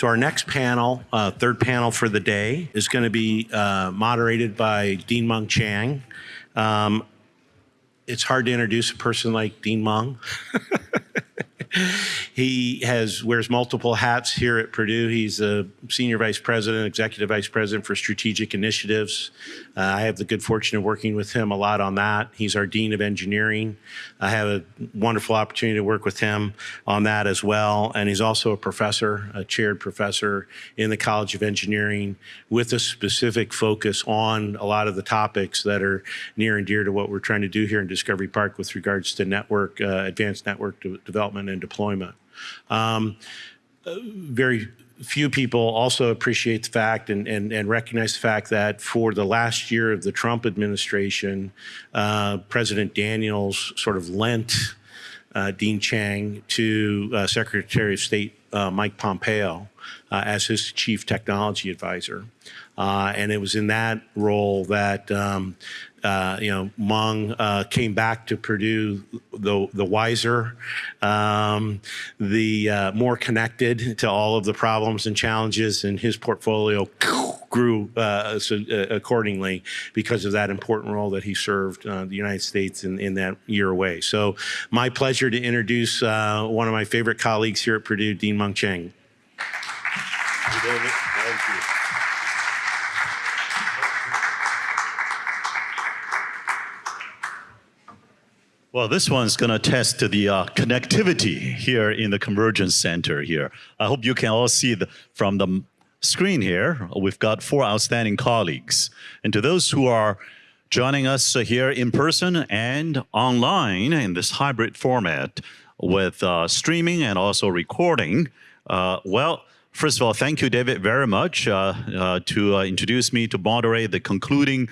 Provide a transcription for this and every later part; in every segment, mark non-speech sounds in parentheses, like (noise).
So our next panel, uh, third panel for the day, is going to be uh, moderated by Dean Mung Chiang. Um, it's hard to introduce a person like Dean Mung. (laughs) he has wears multiple hats here at Purdue. He's a senior vice president, executive vice president for strategic initiatives. Uh, I have the good fortune of working with him a lot on that. He's our dean of engineering. I have a wonderful opportunity to work with him on that as well. And he's also a professor, a chaired professor in the College of Engineering with a specific focus on a lot of the topics that are near and dear to what we're trying to do here in Discovery Park with regards to network, uh, advanced network de development and deployment. Um, very few people also appreciate the fact and, and, and, recognize the fact that for the last year of the Trump administration, uh, President Daniels sort of lent uh, Dean Chiang to uh, Secretary of State uh, Mike Pompeo uh, as his chief technology advisor. Uh, and it was in that role that um, uh, you know, Mung uh, came back to Purdue the, the wiser, um, the uh, more connected to all of the problems and challenges, and his portfolio grew uh, so, uh, accordingly because of that important role that he served uh, the United States in, in that year away. So my pleasure to introduce one of my favorite colleagues here at Purdue, Dean Mung Chiang. Thank you. Well, this one's going to test the uh, connectivity here in the Convergence Center here. I hope you can all see the, from the screen here, we've got four outstanding colleagues. And to those who are joining us here in person and online in this hybrid format with uh, streaming and also recording, uh, well, first of all, thank you, David, very much uh, uh, to uh, introduce me to moderate the concluding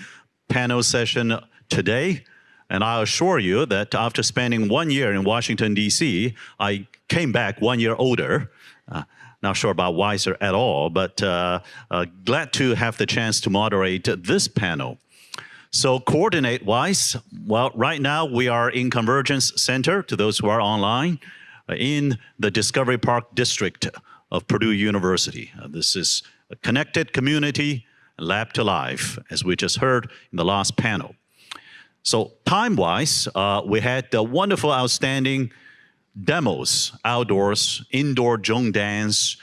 panel session today. And I assure you that after spending one year in Washington, D.C., I came back one year older. Uh, not sure about wiser at all, but uh, uh, glad to have the chance to moderate this panel. So coordinate-wise, well, right now we are in Convergence Center, to those who are online, uh, in the Discovery Park District of Purdue University. Uh, this is a connected community, lab to life, as we just heard in the last panel. So time-wise, uh, we had the wonderful, outstanding demos, outdoors, indoor Zhong dance.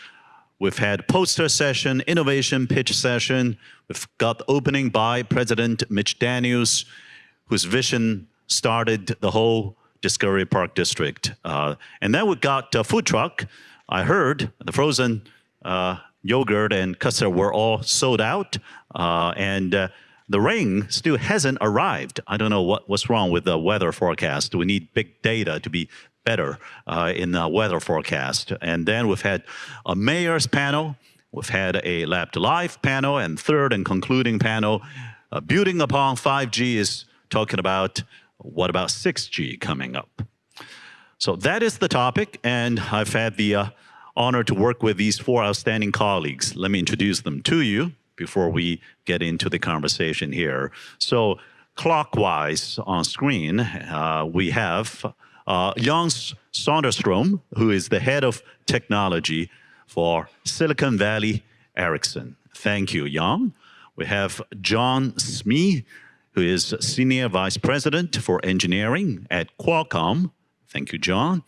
We've had poster session, innovation pitch session. We've got opening by President Mitch Daniels, whose vision started the whole Discovery Park District. Uh, and then we got a food truck. I heard the frozen uh, yogurt and custard were all sold out. Uh, and uh, the rain still hasn't arrived. I don't know what, what's wrong with the weather forecast. We need big data to be better uh, in the weather forecast. And then we've had a mayor's panel, we've had a lab to life panel, and third and concluding panel, uh, building upon 5G is talking about what about 6G coming up. So that is the topic, and I've had the uh, honor to work with these four outstanding colleagues. Let me introduce them to you before we get into the conversation here. So clockwise on screen, uh, we have uh, Jan Söderström, who is the head of technology for Silicon Valley Ericsson. Thank you, Jan. We have John Smee, who is Senior Vice President for Engineering at Qualcomm. Thank you, John.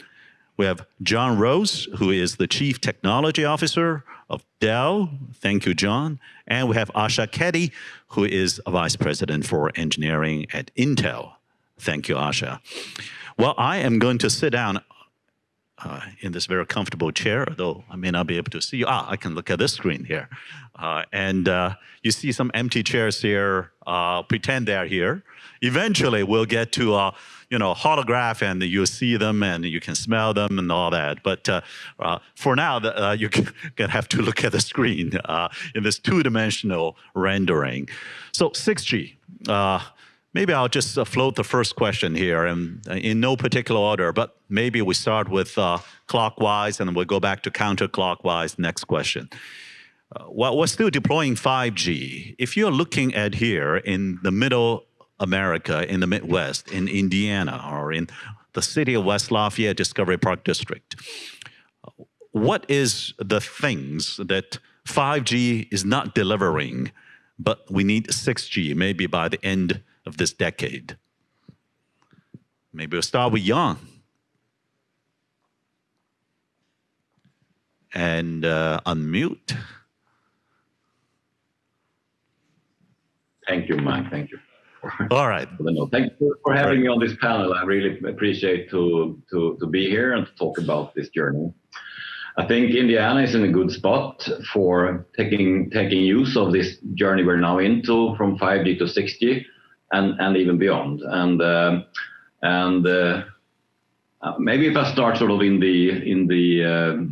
We have John Roese, who is the Chief Technology Officer of Dell. Thank you, John. And we have Asha Keddy, who is a Vice President for Engineering at Intel. Thank you, Asha. Well, I am going to sit down uh, in this very comfortable chair, though I may not be able to see you. Ah, I can look at this screen here. Uh, and uh, you see some empty chairs here. Uh, pretend they're here. Eventually, we'll get to uh, you know, holograph and you see them and you can smell them and all that. But uh, uh, for now, the, uh, you're (laughs) gonna have to look at the screen (laughs) uh, in this two-dimensional rendering. So 6G. Uh, maybe I'll just float the first question here and in no particular order, but maybe we start with clockwise and we'll go back to counterclockwise next question. Uh, well, we're still deploying 5G. If you're looking at here in the middle America in the Midwest, in Indiana, or in the city of West Lafayette Discovery Park District. what is the things that 5G is not delivering, but we need 6G maybe by the end of this decade? Maybe we'll start with Jan. And uh, unmute. Thank you, Mike. Thank you. All right. Thank you for having me on this panel. I really appreciate to, to, to be here and to talk about this journey. I think Indiana is in a good spot for taking taking use of this journey we're now into from 5G to 6G and, and even beyond. And uh, and uh, maybe if I start sort of in the in the uh,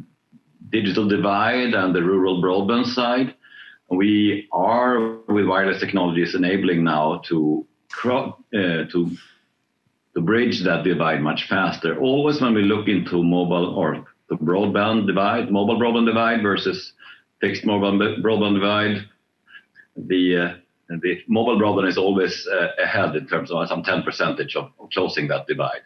digital divide and the rural broadband side, we are with wireless technologies enabling now to uh, to to bridge that divide much faster. Always when we look into mobile or the broadband divide, mobile broadband divide versus fixed mobile broadband divide, the uh, the mobile broadband is always uh, ahead in terms of some 10 percentage of, of closing that divide.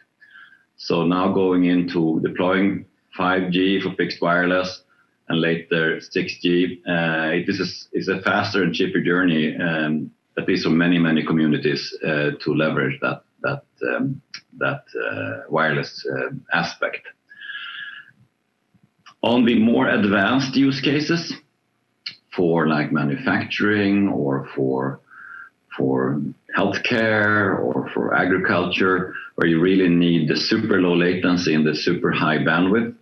So now going into deploying 5G for fixed wireless, and later 6G. Uh, it is a, is a faster and cheaper journey, um, at least for many many communities, uh, to leverage that that um, that uh, wireless uh, aspect. On the more advanced use cases, for like manufacturing or for for healthcare or for agriculture, where you really need the super low latency and the super high bandwidth,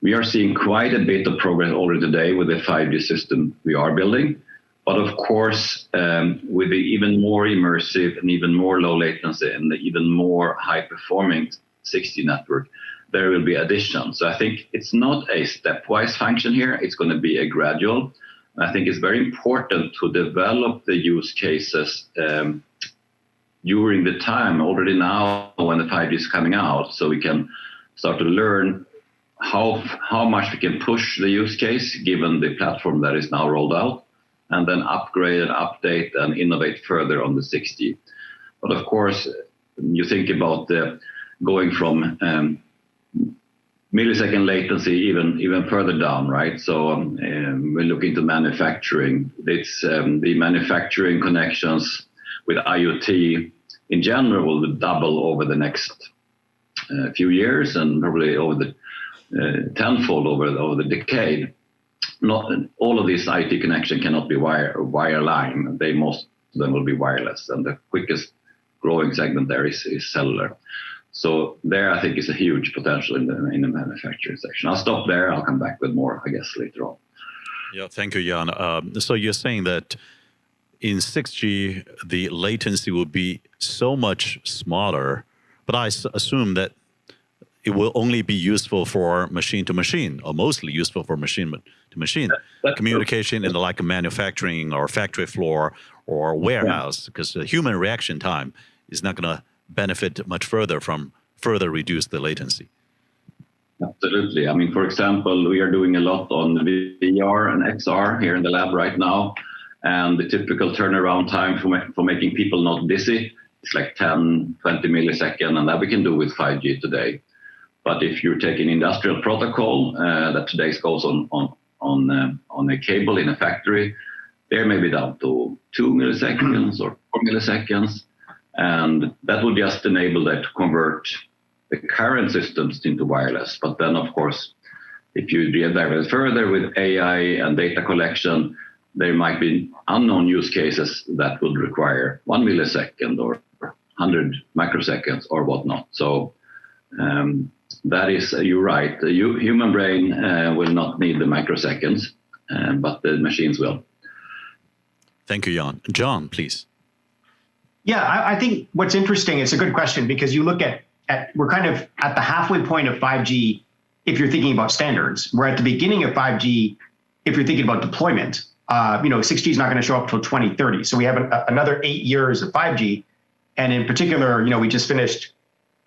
we are seeing quite a bit of progress already today with the 5G system we are building. But of course, um, with the even more immersive and even more low latency and the even more high performing 6G network, there will be additions. So I think it's not a stepwise function here. It's going to be a gradual. I think it's very important to develop the use cases um, during the time already now when the 5G is coming out, so we can start to learn how how much we can push the use case given the platform that is now rolled out, and then upgrade and update and innovate further on the 6G. But of course, you think about the going from um, millisecond latency even even further down, right? So um, um, we look into manufacturing. It's um, the manufacturing connections with IoT in general will double over the next uh, few years and probably over the tenfold over, over the decade. Not all of these IT connection cannot be wire wireline. They most of them will be wireless, and the quickest growing segment there is, is cellular. So there, I think is a huge potential in the in the manufacturing section. I'll stop there. I'll come back with more, I guess, later on. Yeah, thank you, Jan. Um, so you're saying that in 6G, the latency will be so much smaller, but I assume that it will only be useful for machine to machine, or mostly useful for machine to machine communication in the like of manufacturing or factory floor or warehouse, because the human reaction time is not going to benefit much further from further reduce the latency. Absolutely. I mean, for example, we are doing a lot on VR and XR here in the lab right now. And the typical turnaround time for, for making people not dizzy is like 10, 20 milliseconds. And that we can do with 5G today. But if you take an industrial protocol uh, that today goes on on on uh, on a cable in a factory, there may be down to two milliseconds or four milliseconds, and that will just enable that to convert the current systems into wireless. But then, of course, if you dive further with AI and data collection, there might be unknown use cases that would require one millisecond or 100 microseconds or whatnot. So um, that is, uh, you're right. The human brain uh, will not need the microseconds, uh, but the machines will. Thank you, Jan. John, please. Yeah, I, I think what's interesting, it's a good question because you look at, at, we're kind of at the halfway point of 5G if you're thinking about standards. We're at the beginning of 5G if you're thinking about deployment. Uh, you know, 6G is not going to show up until 2030. So we have a, another eight years of 5G. And in particular, you know, we just finished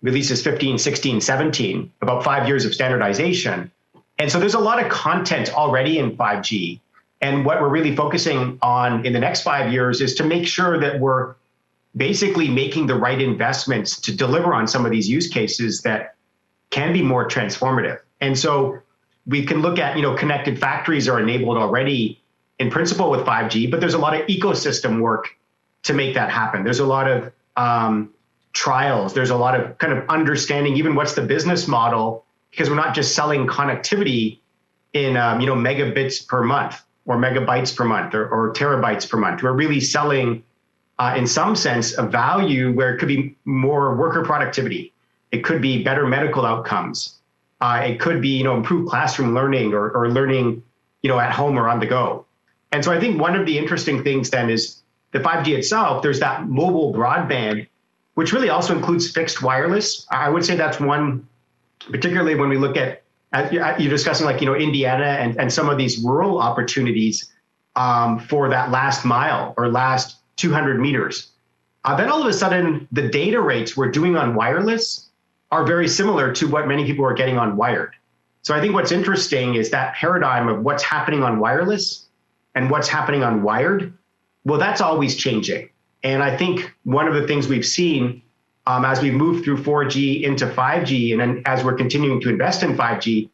releases 15, 16, 17, about five years of standardization. And so there's a lot of content already in 5G. And what we're really focusing on in the next five years is to make sure that we're basically making the right investments to deliver on some of these use cases that can be more transformative. And so we can look at, you know, connected factories are enabled already in principle with 5G, but there's a lot of ecosystem work to make that happen. There's a lot of um, trials. There's a lot of kind of understanding even what's the business model because we're not just selling connectivity in um, you know megabits per month or megabytes per month or, or terabytes per month. We're really selling, uh, in some sense, a value where it could be more worker productivity. It could be better medical outcomes. Uh, it could be you know improved classroom learning or, or learning you know at home or on the go. And so I think one of the interesting things then is the 5G itself. There's that mobile broadband, which really also includes fixed wireless. I would say that's one, particularly when we look at you're discussing like you know Indiana and, and some of these rural opportunities um, for that last mile or last 200 meters. Uh, then all of a sudden, the data rates we're doing on wireless are very similar to what many people are getting on wired. So I think what's interesting is that paradigm of what's happening on wireless and what's happening on wired. Well, that's always changing. And I think one of the things we've seen um, as we move through 4G into 5G, and then as we're continuing to invest in 5G,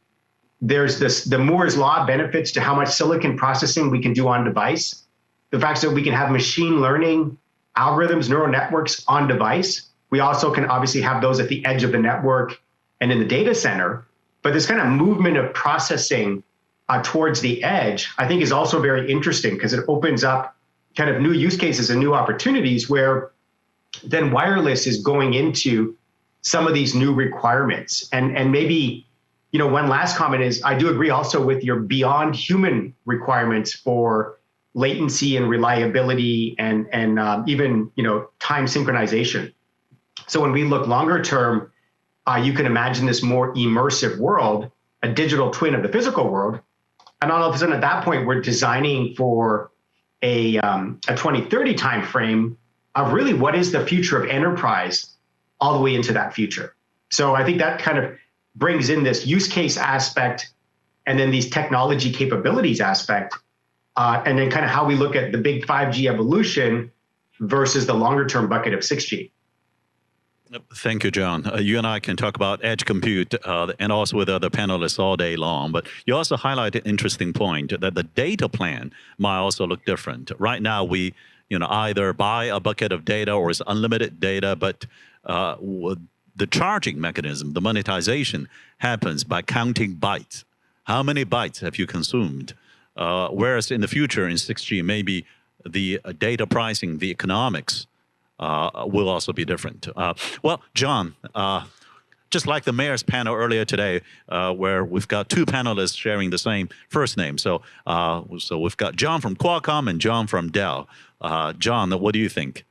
there's this the Moore's law benefits to how much silicon processing we can do on device. The fact that we can have machine learning algorithms, neural networks on device. We also can obviously have those at the edge of the network and in the data center. But this kind of movement of processing uh, towards the edge, I think, is also very interesting because it opens up kind of new use cases and new opportunities where then wireless is going into some of these new requirements. And, and maybe, you know, one last comment is I do agree also with your beyond human requirements for latency and reliability and, and um, even, you know, time synchronization. So when we look longer term, uh, you can imagine this more immersive world, a digital twin of the physical world. And all of a sudden at that point, we're designing for a, um, a 2030 timeframe of really what is the future of enterprise all the way into that future. So I think that kind of brings in this use case aspect and then these technology capabilities aspect, uh, and then kind of how we look at the big 5G evolution versus the longer term bucket of 6G. Thank you, John. Uh, you and I can talk about edge compute uh, and also with other panelists all day long. But you also highlight an interesting point that the data plan might also look different. Right now, we you know, either buy a bucket of data or it's unlimited data, but uh, the charging mechanism, the monetization happens by counting bytes. How many bytes have you consumed? Uh, whereas in the future in 6G, maybe the uh, data pricing, the economics uh, will also be different. Uh, well, John, uh, just like the mayor's panel earlier today, uh, where we've got two panelists sharing the same first name. So, uh, so we've got John from Qualcomm and John from Dell. Uh, John, what do you think?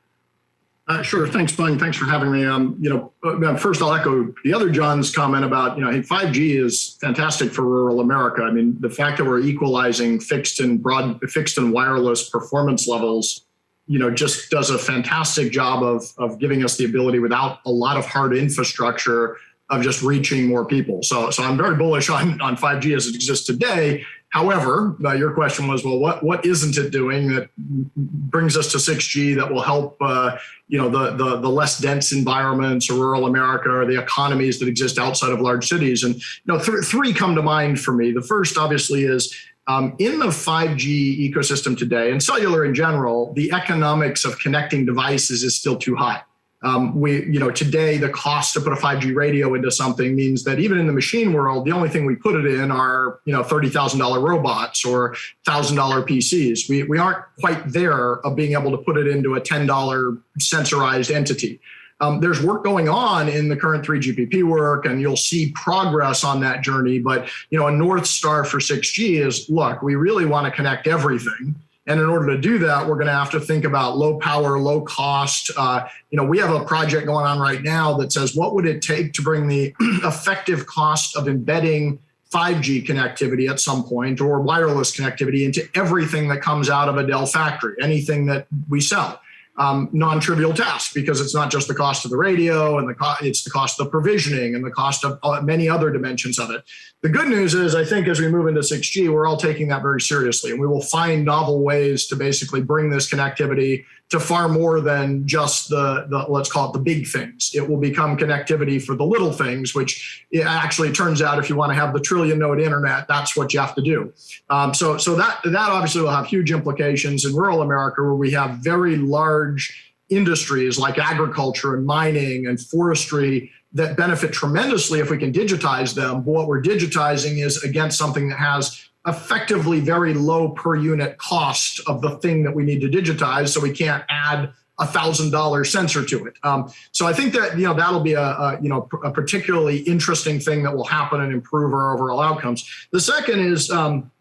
Sure. Thanks, Mung. Thanks for having me. Um, you know, first I'll echo the other John's comment about, you know, hey, 5G is fantastic for rural America. I mean, the fact that we're equalizing fixed and broad, fixed and wireless performance levels, you know, just does a fantastic job of, of giving us the ability without a lot of hard infrastructure of just reaching more people. So, so I'm very bullish on, on 5G as it exists today. However, uh, your question was, well, what what isn't it doing that brings us to 6G that will help, uh, you know, the, the the less dense environments or rural America or the economies that exist outside of large cities? And you know, th three come to mind for me. The first, obviously, is um, in the 5G ecosystem today, and cellular in general, the economics of connecting devices is still too high. Um, we, you know, today the cost to put a 5G radio into something means that even in the machine world, the only thing we put it in are, you know, $30,000 robots or $1,000 PCs. We, we aren't quite there of being able to put it into a $10 sensorized entity. Um, there's work going on in the current 3GPP work, and you'll see progress on that journey. But you know, a north star for 6G is look, we really want to connect everything. And in order to do that, we're going to have to think about low power, low cost. Uh, you know, we have a project going on right now that says what would it take to bring the (clears throat) effective cost of embedding 5G connectivity at some point or wireless connectivity into everything that comes out of a Dell factory, anything that we sell um, non-trivial task because it's not just the cost of the radio and the co- it's the cost of the provisioning and the cost of uh, many other dimensions of it. The good news is I think as we move into 6G, we're all taking that very seriously and we will find novel ways to basically bring this connectivity to far more than just the, the let's call it the big things. It will become connectivity for the little things, which it actually turns out if you want to have the trillion node internet, that's what you have to do. Um, so so that that obviously will have huge implications in rural America where we have very large industries like agriculture and mining and forestry that benefit tremendously if we can digitize them. But what we're digitizing is against something that has effectively very low per unit cost of the thing that we need to digitize. So we can't add a thousand dollar sensor to it. Um, so I think that you know that'll be a, a, you know a particularly interesting thing that will happen and improve our overall outcomes. The second is um,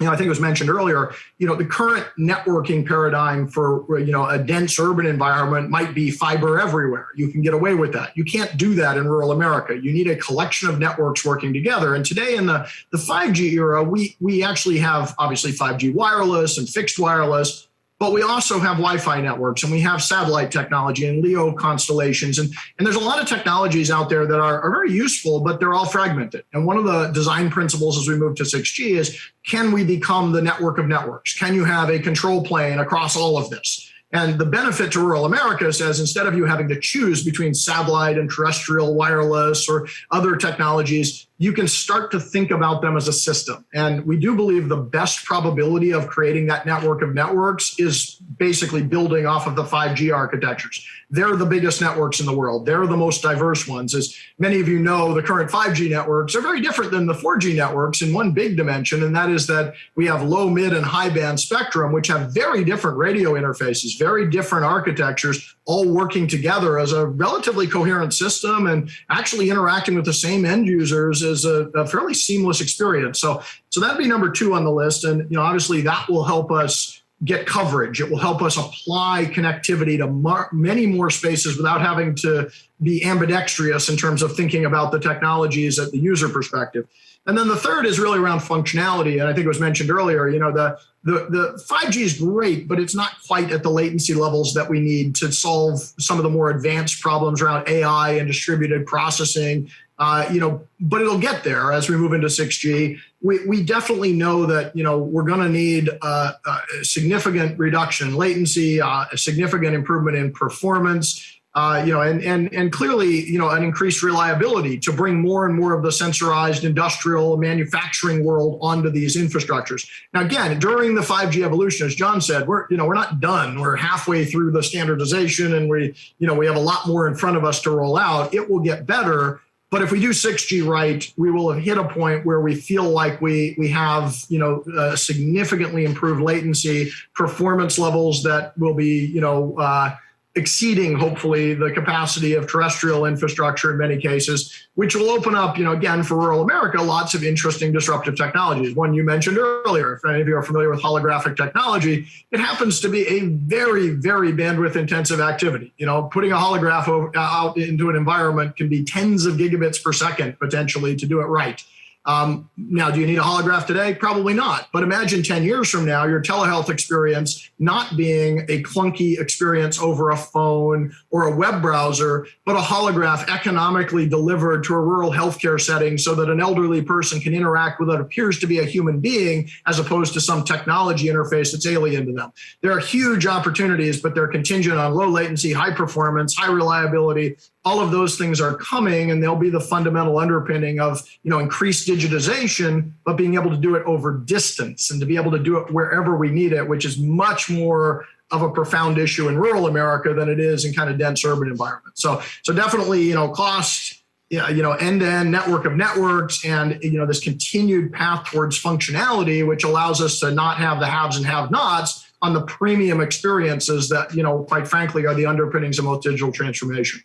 you know, I think it was mentioned earlier, you know, the current networking paradigm for, you know, a dense urban environment might be fiber everywhere. You can get away with that. You can't do that in rural America. You need a collection of networks working together. And today in the, the 5G era, we, we actually have obviously 5G wireless and fixed wireless, but we also have Wi-Fi networks and we have satellite technology and LEO constellations. And, and there's a lot of technologies out there that are, are very useful, but they're all fragmented. And one of the design principles as we move to 6G is, can we become the network of networks? Can you have a control plane across all of this? And the benefit to rural America says instead of you having to choose between satellite and terrestrial wireless or other technologies, you can start to think about them as a system. And we do believe the best probability of creating that network of networks is basically building off of the 5G architectures. They're the biggest networks in the world. They're the most diverse ones. As many of you know, the current 5G networks are very different than the 4G networks in one big dimension, and that is that we have low, mid, and high band spectrum, which have very different radio interfaces, very different architectures, all working together as a relatively coherent system and actually interacting with the same end users is a, a, fairly seamless experience. So, so that'd be number two on the list. And, you know, obviously that will help us get coverage. It will help us apply connectivity to many more spaces without having to be ambidextrous in terms of thinking about the technologies at the user perspective. And then the third is really around functionality. And I think it was mentioned earlier, you know, the, the, the 5G is great, but it's not quite at the latency levels that we need to solve some of the more advanced problems around AI and distributed processing. Uh, you know, but it'll get there as we move into 6G. We, we definitely know that, you know, we're going to need a significant reduction latency, uh, a significant improvement in performance, uh, you know, and, and, and clearly, you know, an increased reliability to bring more and more of the sensorized industrial manufacturing world onto these infrastructures. Now, again, during the 5G evolution, as John said, we're, you know, we're not done. We're halfway through the standardization and we, you know, we have a lot more in front of us to roll out. It will get better. But if we do 6G right, we will have hit a point where we feel like we we have you know uh, significantly improved latency, performance levels that will be you know uh, exceeding hopefully the capacity of terrestrial infrastructure in many cases, which will open up, you know, again for rural America, lots of interesting disruptive technologies. One you mentioned earlier, if any of you are familiar with holographic technology, it happens to be a very, very bandwidth intensive activity. You know, putting a holograph out into an environment can be tens of gigabits per second potentially to do it right. Um, now, do you need a holograph today? Probably not. But imagine 10 years from now, your telehealth experience not being a clunky experience over a phone or a web browser, but a holograph economically delivered to a rural healthcare setting so that an elderly person can interact with what appears to be a human being as opposed to some technology interface that's alien to them. There are huge opportunities, but they're contingent on low latency, high performance, high reliability, all of those things are coming and they'll be the fundamental underpinning of you know increased digitization but being able to do it over distance and to be able to do it wherever we need it which is much more of a profound issue in rural america than it is in kind of dense urban environments so so definitely you know cost you know, end-to-end network of networks and you know this continued path towards functionality, which allows us to not have the haves and have-nots on the premium experiences that you know, quite frankly, are the underpinnings of most digital transformation.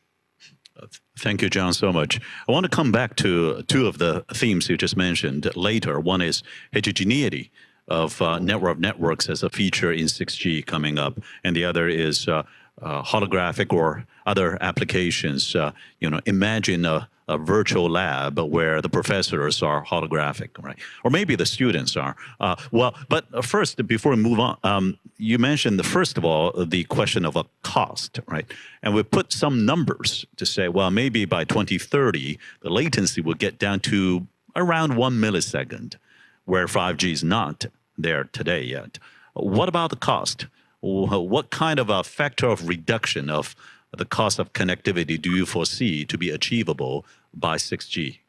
Thank you, John, so much. I want to come back to two of the themes you just mentioned later. One is heterogeneity of uh, network of networks as a feature in 6G coming up, and the other is uh, uh, holographic or other applications. Uh, you know, imagine a, a, virtual lab where the professors are holographic, right? Or maybe the students are. Uh, well, but first, before we move on, um, you mentioned, the, first of all, the question of a cost, right? And we put some numbers to say, well, maybe by 2030, the latency will get down to around one millisecond, where 5G is not there today yet. What about the cost? what kind of a factor of reduction of the cost of connectivity do you foresee to be achievable by 6G?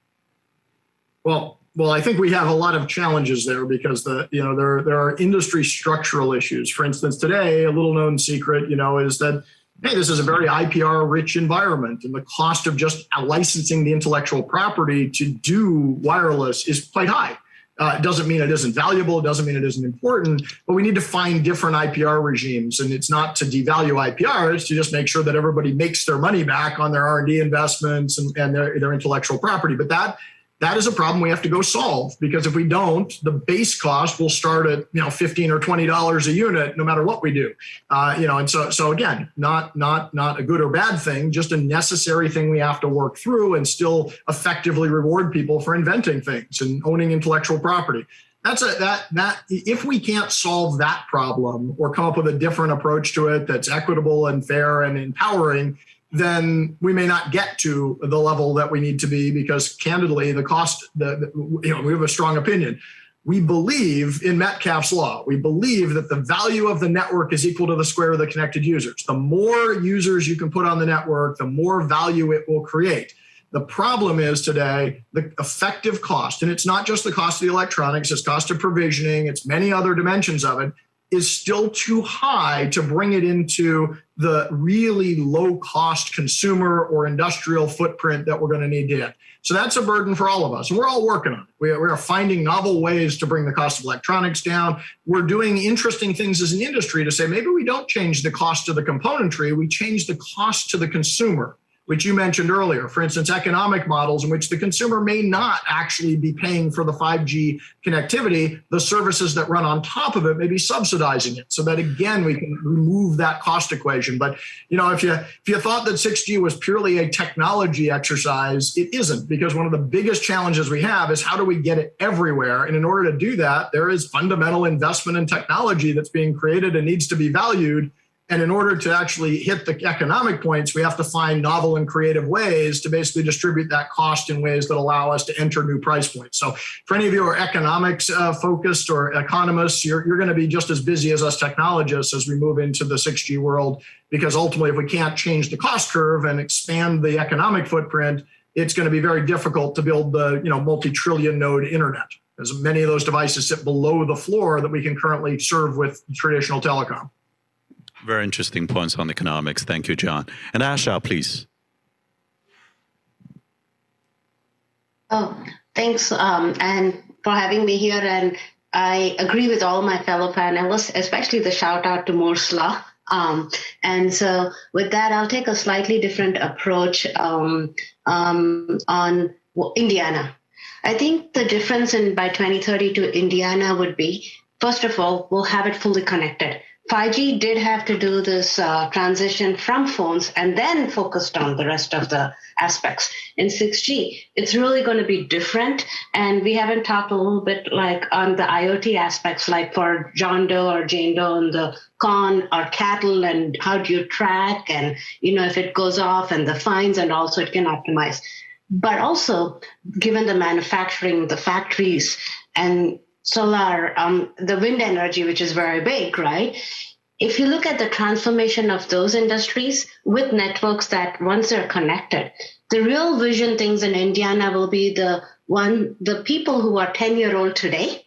Well, well, I think we have a lot of challenges there because the you know there there are industry structural issues. For instance, today a little known secret you know is that hey, this is a very IPR rich environment, and the cost of just licensing the intellectual property to do wireless is quite high. Uh, it doesn't mean it isn't valuable. It doesn't mean it isn't important. But we need to find different IPR regimes, and it's not to devalue IPR. It's to just make sure that everybody makes their money back on their R and D investments and, and their, their intellectual property. But that that is a problem we have to go solve because if we don't, the base cost will start at you know fifteen or twenty dollars a unit, no matter what we do. Uh, you know, and so so again, not not not a good or bad thing, just a necessary thing we have to work through and still effectively reward people for inventing things and owning intellectual property. That's a that that if we can't solve that problem or come up with a different approach to it that's equitable and fair and empowering, then we may not get to the level that we need to be because candidly the cost the, the, you know we have a strong opinion. We believe in metcalfe's law. We believe that the value of the network is equal to the square of the connected users. The more users you can put on the network the more value it will create. The problem is today the effective cost and it's not just the cost of the electronics it's cost of provisioning it's many other dimensions of it is still too high to bring it into the really low cost consumer or industrial footprint that we're going to need to hit. So that's a burden for all of us. And we're all working on it. We are, we are finding novel ways to bring the cost of electronics down. We're doing interesting things as an industry to say maybe we don't change the cost of the componentry, we change the cost to the consumer which you mentioned earlier. For instance, economic models in which the consumer may not actually be paying for the 5G connectivity, the services that run on top of it may be subsidizing it. So that again, we can remove that cost equation. But you know, if you if you thought that 6G was purely a technology exercise, it isn't because one of the biggest challenges we have is how do we get it everywhere? And in order to do that, there is fundamental investment in technology that's being created and needs to be valued and in order to actually hit the economic points, we have to find novel and creative ways to basically distribute that cost in ways that allow us to enter new price points. So, for any of you who are economics uh, focused or economists, you're, you're going to be just as busy as us technologists as we move into the 6G world, because ultimately, if we can't change the cost curve and expand the economic footprint, it's going to be very difficult to build the you know multi-trillion node internet, as many of those devices sit below the floor that we can currently serve with traditional telecom. Very interesting points on economics. Thank you, John. And Asha, please. Oh, thanks, um, and for having me here. And I agree with all my fellow panelists, especially the shout out to Moore's Law. Um, and so, with that, I'll take a slightly different approach um, um on Indiana. I think the difference in by 2030 to Indiana would be, first of all, we'll have it fully connected. 5G did have to do this uh, transition from phones and then focused on the rest of the aspects. In 6G, it's really going to be different. And we haven't talked a little bit like on the IoT aspects, like for John Doe or Jane Doe and the con or cattle and how do you track and, you know, if it goes off and the fines and also it can optimize. But also, given the manufacturing, the factories, and solar, um, the wind energy, which is very big, right? If you look at the transformation of those industries with networks that once they're connected, the real vision things in Indiana will be the one, the people who are 10 year old today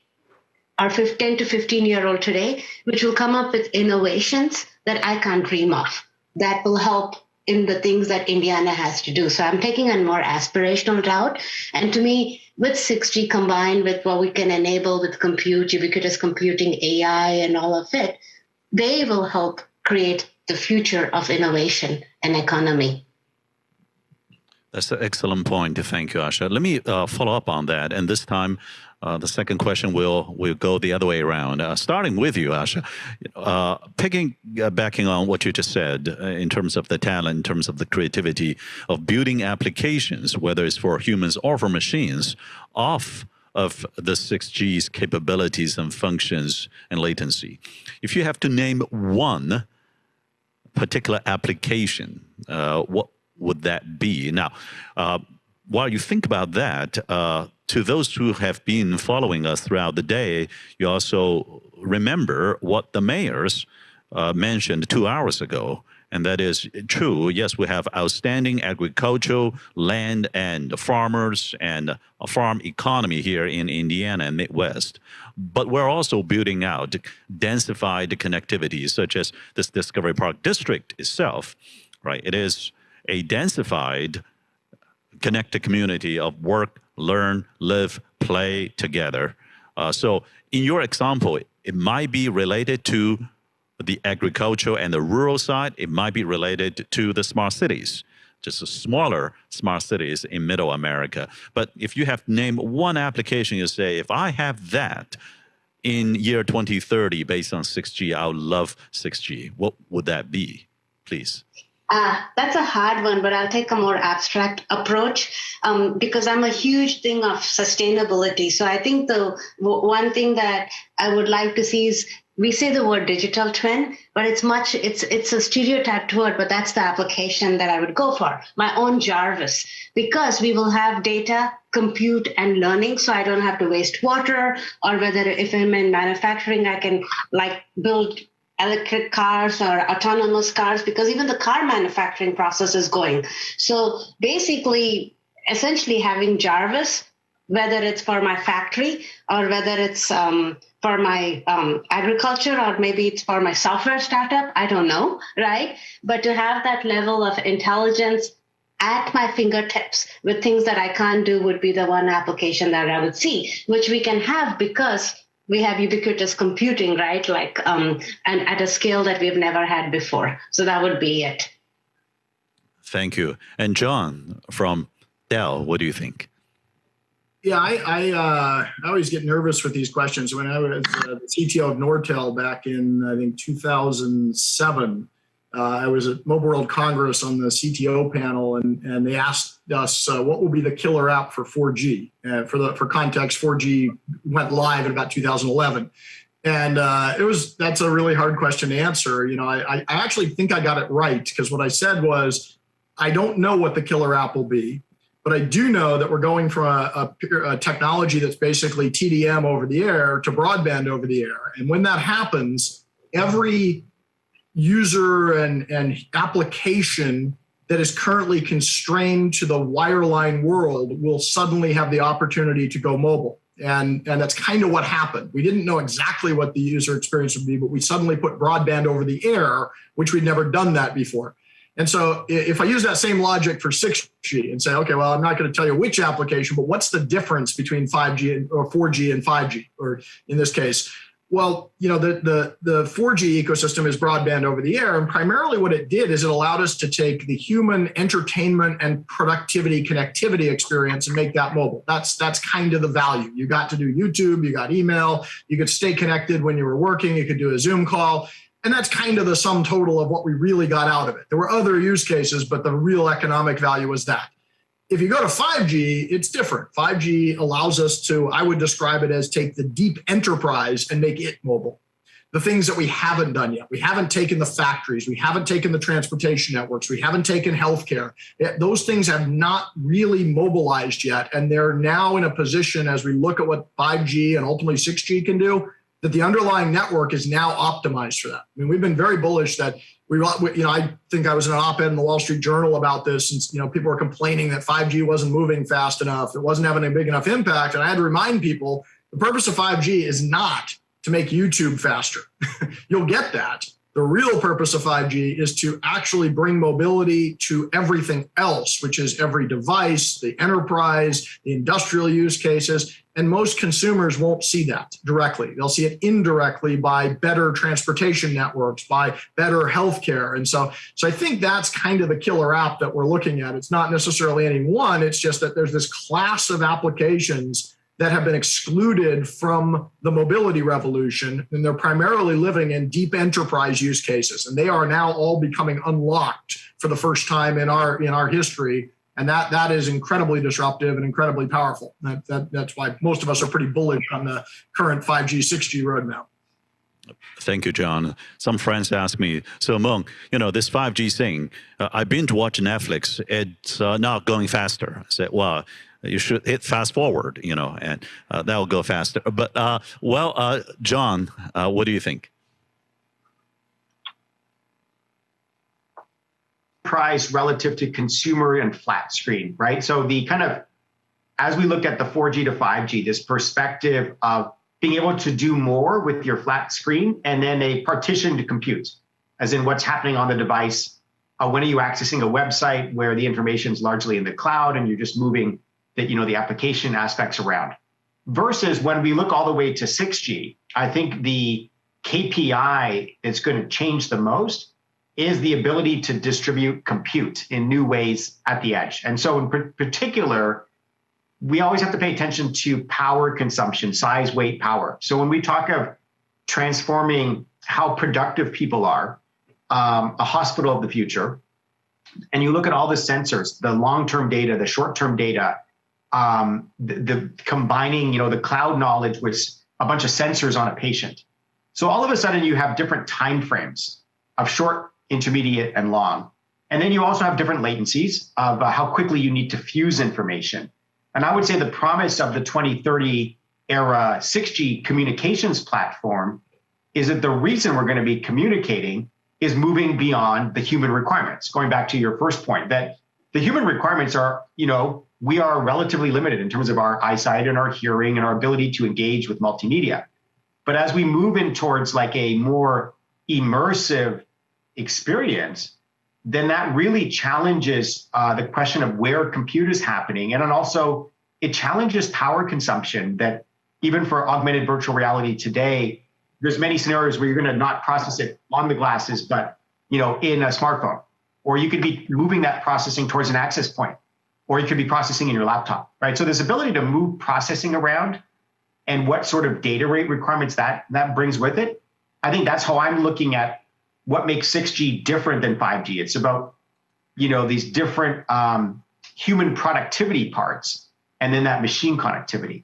are 15 to 15 year old today, which will come up with innovations that I can't dream of that will help in the things that Indiana has to do. So I'm taking a more aspirational route. And to me, with 6G combined with what we can enable with compute, ubiquitous computing, AI, and all of it, they will help create the future of innovation and economy. That's an excellent point. Thank you, Asha. Let me uh, follow up on that. And this time, uh, the second question will will go the other way around. Uh, starting with you, Asha, uh, picking uh, backing on what you just said uh, in terms of the talent, in terms of the creativity of building applications, whether it's for humans or for machines, off of the 6G's capabilities and functions and latency. If you have to name one particular application, what would that be? Now, while you think about that, to those who have been following us throughout the day, you also remember what the mayors uh, mentioned two hours ago, and that is true. Yes, we have outstanding agricultural land and farmers and a farm economy here in Indiana and Midwest. But we're also building out densified connectivity, such as this Discovery Park district itself. Right, it is a densified connected community of work, learn, live, play together. Uh, so in your example, it might be related to the agricultural and the rural side. It might be related to the smart cities, just smaller smart cities in middle America. But if you have named one application, you say, if I have that in year 2030 based on 6G, I would love 6G. What would that be, please? Uh, that's a hard one, but I'll take a more abstract approach um, because I'm a huge thing of sustainability. So I think the one thing that I would like to see is we say the word digital twin, but it's much it's it's a stereotyped word, but that's the application that I would go for. My own Jarvis, because we will have data, compute, and learning, so I don't have to waste water, or whether if I'm in manufacturing, I can like build electric cars or autonomous cars because even the car manufacturing process is going. So basically, essentially having Jarvis, whether it's for my factory or whether it's um, for my um, agriculture or maybe it's for my software startup, I don't know, right? But to have that level of intelligence at my fingertips with things that I can't do would be the one application that I would see, which we can have because we have ubiquitous computing, right? Like, um, and at a scale that we've never had before. So that would be it. Thank you. And John from Dell, what do you think? Yeah, I I, uh, I always get nervous with these questions. When I was uh, the CTO of Nortel back in I think 2007, uh, I was at Mobile World Congress on the CTO panel, and and they asked us uh, what will be the killer app for 4G. Uh, for the for context, 4G went live in about 2011, and uh, it was that's a really hard question to answer. You know, I I actually think I got it right because what I said was I don't know what the killer app will be. But I do know that we're going from a, a, a, technology that's basically TDM over the air to broadband over the air. And when that happens, every user and, and application that is currently constrained to the wireline world will suddenly have the opportunity to go mobile. And, and that's kind of what happened. We didn't know exactly what the user experience would be, but we suddenly put broadband over the air, which we'd never done that before. And so if I use that same logic for 6G and say, okay, well, I'm not going to tell you which application, but what's the difference between 5G and, or 4G and 5G, or in this case, well, you know, the, the, the 4G ecosystem is broadband over the air. And primarily what it did is it allowed us to take the human entertainment and productivity connectivity experience and make that mobile. That's, that's kind of the value. You got to do YouTube, you got email, you could stay connected when you were working, you could do a Zoom call. And that's kind of the sum total of what we really got out of it. There were other use cases, but the real economic value was that. If you go to 5G, it's different. 5G allows us to, I would describe it as take the deep enterprise and make it mobile. The things that we haven't done yet. We haven't taken the factories. We haven't taken the transportation networks. We haven't taken healthcare. Those things have not really mobilized yet. And they're now in a position as we look at what 5G and ultimately 6G can do that the underlying network is now optimized for that. I mean, we've been very bullish that we, you know, I think I was in an op-ed in the Wall Street Journal about this, and you know, people were complaining that 5G wasn't moving fast enough, it wasn't having a big enough impact, and I had to remind people the purpose of 5G is not to make YouTube faster. (laughs) You'll get that. The real purpose of 5G is to actually bring mobility to everything else, which is every device, the enterprise, the industrial use cases, and most consumers won't see that directly. They'll see it indirectly by better transportation networks, by better healthcare. And so, so I think that's kind of the killer app that we're looking at. It's not necessarily any one, it's just that there's this class of applications that have been excluded from the mobility revolution, and they're primarily living in deep enterprise use cases. And they are now all becoming unlocked for the first time in our in our history and that that is incredibly disruptive and incredibly powerful. That, that, that's why most of us are pretty bullish on the current 5G, 6G roadmap. Thank you, John. Some friends ask me, so Mung, you know, this 5G thing, uh, I've been to watch Netflix. It's uh, not going faster. I said, well, you should hit fast forward, you know, and uh, that will go faster. But, uh, well, uh, John, uh, what do you think? Price relative to consumer and flat screen, right? So the kind of as we look at the 4G to 5G, this perspective of being able to do more with your flat screen and then a partitioned compute, as in what's happening on the device. Uh, when are you accessing a website where the information is largely in the cloud and you're just moving the, you know, the application aspects around? Versus when we look all the way to 6G, I think the KPI that's going to change the most is the ability to distribute compute in new ways at the edge. And so in particular, we always have to pay attention to power consumption, size, weight, power. So when we talk of transforming how productive people are, um, a hospital of the future, and you look at all the sensors, the long-term data, the short-term data, um, the, the, combining, you know, the cloud knowledge with a bunch of sensors on a patient. So all of a sudden you have different time frames of short, intermediate, and long. And then you also have different latencies of uh, how quickly you need to fuse information. And I would say the promise of the 2030 era 6G communications platform is that the reason we're going to be communicating is moving beyond the human requirements. Going back to your first point, that the human requirements are, you know, we are relatively limited in terms of our eyesight and our hearing and our ability to engage with multimedia. But as we move in towards like a more immersive experience, then that really challenges uh, the question of where compute is happening. And also it challenges power consumption that even for augmented virtual reality today, there's many scenarios where you're going to not process it on the glasses, but you know, in a smartphone, or you could be moving that processing towards an access point, or you could be processing in your laptop, right? So this ability to move processing around and what sort of data rate requirements that that brings with it, I think that's how I'm looking at what makes 6G different than 5G. It's about, you know, these different um, human productivity parts and then that machine connectivity.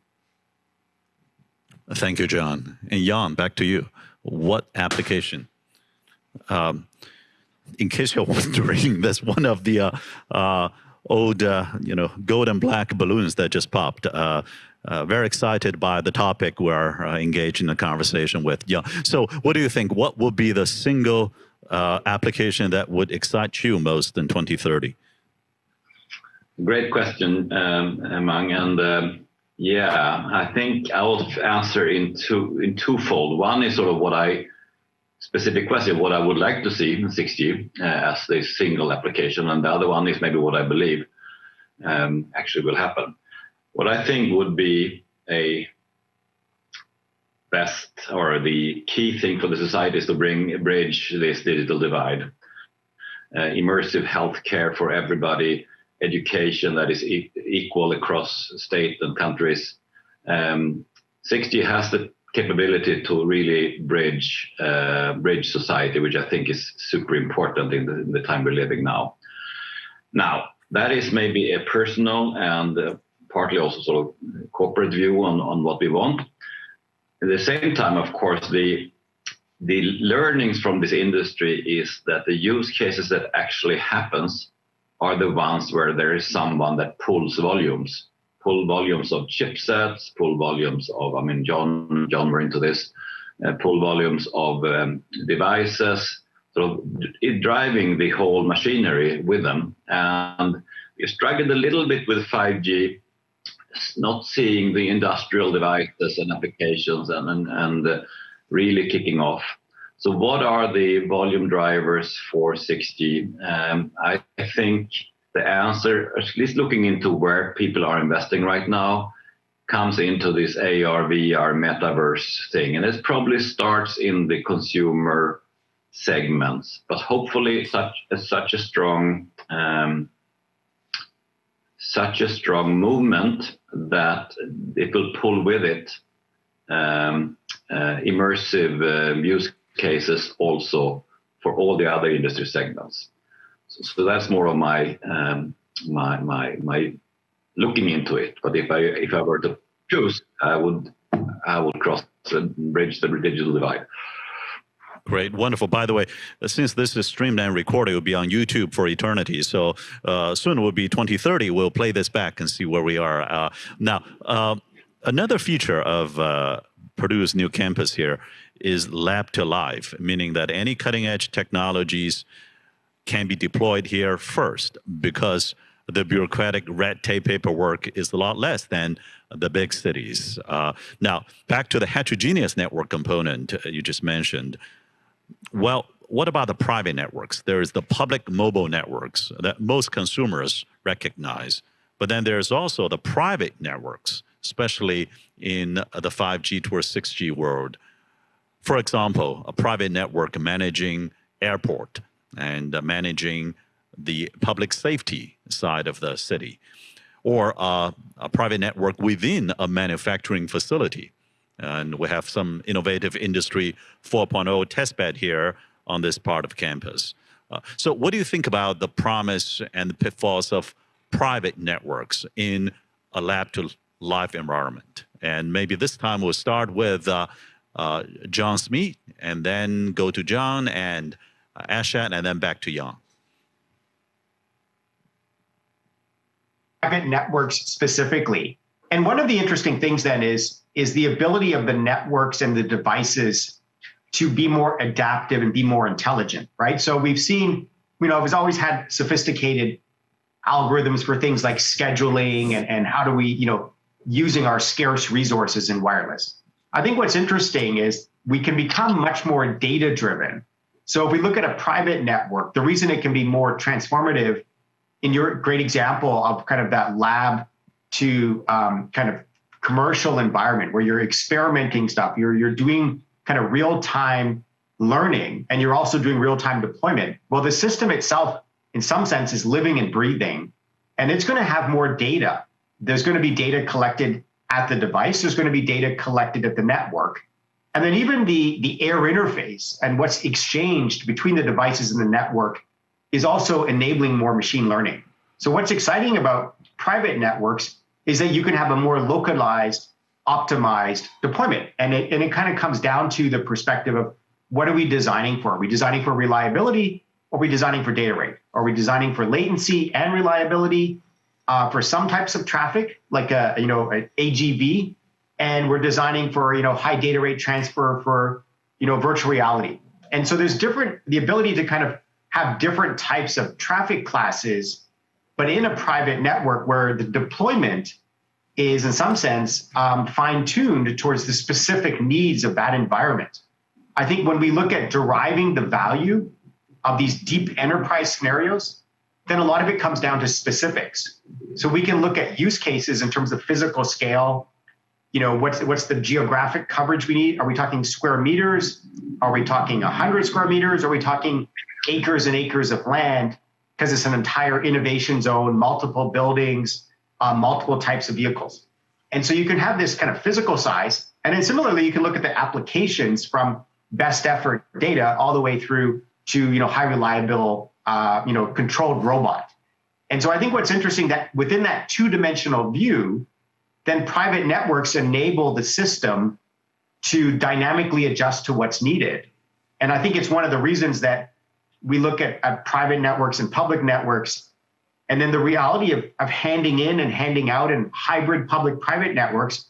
Thank you, John. And Jan, back to you. What application? Um, in case you're (laughs) wondering, that's one of the uh, uh, old, uh, you know, gold and black balloons that just popped. Uh, uh, very excited by the topic we're uh, engaged in a conversation with. Yeah. So, what do you think? What would be the single uh, application that would excite you most in 2030? Great question, um. And um, yeah, I think I will answer in two in twofold. One is sort of what I specific question, what I would like to see in 6G uh, as the single application, and the other one is maybe what I believe um, actually will happen. What I think would be a best or the key thing for the society is to bring bridge this digital divide. Uh, immersive healthcare for everybody, education that is e equal across state and countries. Um, 6G has the capability to really bridge uh, bridge society, which I think is super important in the, in the, time we're living now. Now, that is maybe a personal and uh, partly also sort of corporate view on, on what we want. At the same time, of course, the the learnings from this industry is that the use cases that actually happens are the ones where there is someone that pulls volumes, pull volumes of chipsets, pull volumes of, I mean, John, John we're into this, uh, pull volumes of um, devices, sort of driving the whole machinery with them. And we struggled a little bit with 5G not seeing the industrial devices and applications and, and, and uh, really kicking off. So what are the volume drivers for 6G? Um, I, I think the answer, at least looking into where people are investing right now, comes into this AR, VR, metaverse thing. And it probably starts in the consumer segments, but hopefully such, such a strong um, such a strong movement that it will pull with it um, uh, immersive uh, use cases also for all the other industry segments. So, that's more of my um, my my my looking into it. But if I if I were to choose, I would I would cross and bridge the digital divide. Great, wonderful. By the way, uh, since this is streamed and recorded, it will be on YouTube for eternity. So uh, soon it will be 2030. We'll play this back and see where we are. Uh, now, uh, another feature of uh, Purdue's new campus here is lab to live, meaning that any cutting edge technologies can be deployed here first because the bureaucratic red tape paperwork is a lot less than the big cities. Uh, now, back to the heterogeneous network component you just mentioned. Well, what about the private networks? There is the public mobile networks that most consumers recognize, but then there's also the private networks, especially in the 5G to 6G world. For example, a private network managing airport and uh, managing the public safety side of the city, or uh, a private network within a manufacturing facility. And we have some innovative industry 4.0 testbed here on this part of campus. Uh, so what do you think about the promise and the pitfalls of private networks in a lab to life environment? And maybe this time we'll start with uh, uh, John Smee and then go to John and Uh, Ashad and then back to Jan. Private networks specifically. And one of the interesting things then is, is the ability of the networks and the devices to be more adaptive and be more intelligent, right? So we've seen, you know, we've always had sophisticated algorithms for things like scheduling and, and how do we, you know, using our scarce resources in wireless. I think what's interesting is we can become much more data driven. So if we look at a private network, the reason it can be more transformative in your great example of kind of that lab to um, kind of commercial environment where you're experimenting stuff, you're, you're doing kind of real time learning and you're also doing real time deployment. Well, the system itself, in some sense, is living and breathing and it's going to have more data. There's going to be data collected at the device. There's going to be data collected at the network. And then even the, the air interface and what's exchanged between the devices and the network is also enabling more machine learning. So what's exciting about private networks is that you can have a more localized, optimized deployment. And it, and it kind of comes down to the perspective of what are we designing for? Are we designing for reliability? Or are we designing for data rate? Are we designing for latency and reliability? uh, for some types of traffic, like a you know an AGV, and we're designing for you know high data rate transfer for you know virtual reality. And so there's different the ability to kind of have different types of traffic classes, but in a private network where the deployment is in some sense um, fine tuned towards the specific needs of that environment. I think when we look at deriving the value of these deep enterprise scenarios, then a lot of it comes down to specifics. So we can look at use cases in terms of physical scale. You know, what's what's the geographic coverage we need? Are we talking square meters? Are we talking 100 square meters? Are we talking acres and acres of land? Because it's an entire innovation zone, multiple buildings, uh, multiple types of vehicles. And so you can have this kind of physical size. And then similarly, you can look at the applications from best effort data all the way through to you know high reliable uh, you know, controlled robot. And so I think what's interesting that within that two-dimensional view, then private networks enable the system to dynamically adjust to what's needed. And I think it's one of the reasons that we look at, at private networks and public networks, and then the reality of, of handing in and handing out and hybrid public-private networks,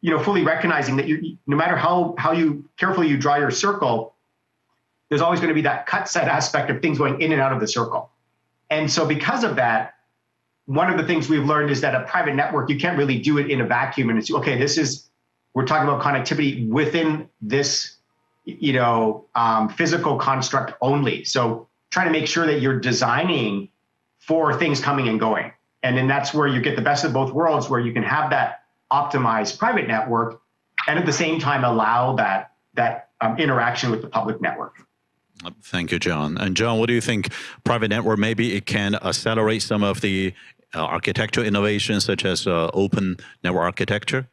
you know, fully recognizing that you, no matter how how you carefully you draw your circle, there's always going to be that cut set aspect of things going in and out of the circle. And so because of that, one of the things we've learned is that a private network, you can't really do it in a vacuum and it's okay, this is we're talking about connectivity within this, you know, um, physical construct only. So trying to make sure that you're designing for things coming and going. And then that's where you get the best of both worlds, where you can have that optimized private network and at the same time allow that that um, interaction with the public network. Thank you, John. And John, what do you think? Private network, maybe it can accelerate some of the uh, architectural innovations such as uh, open network architecture?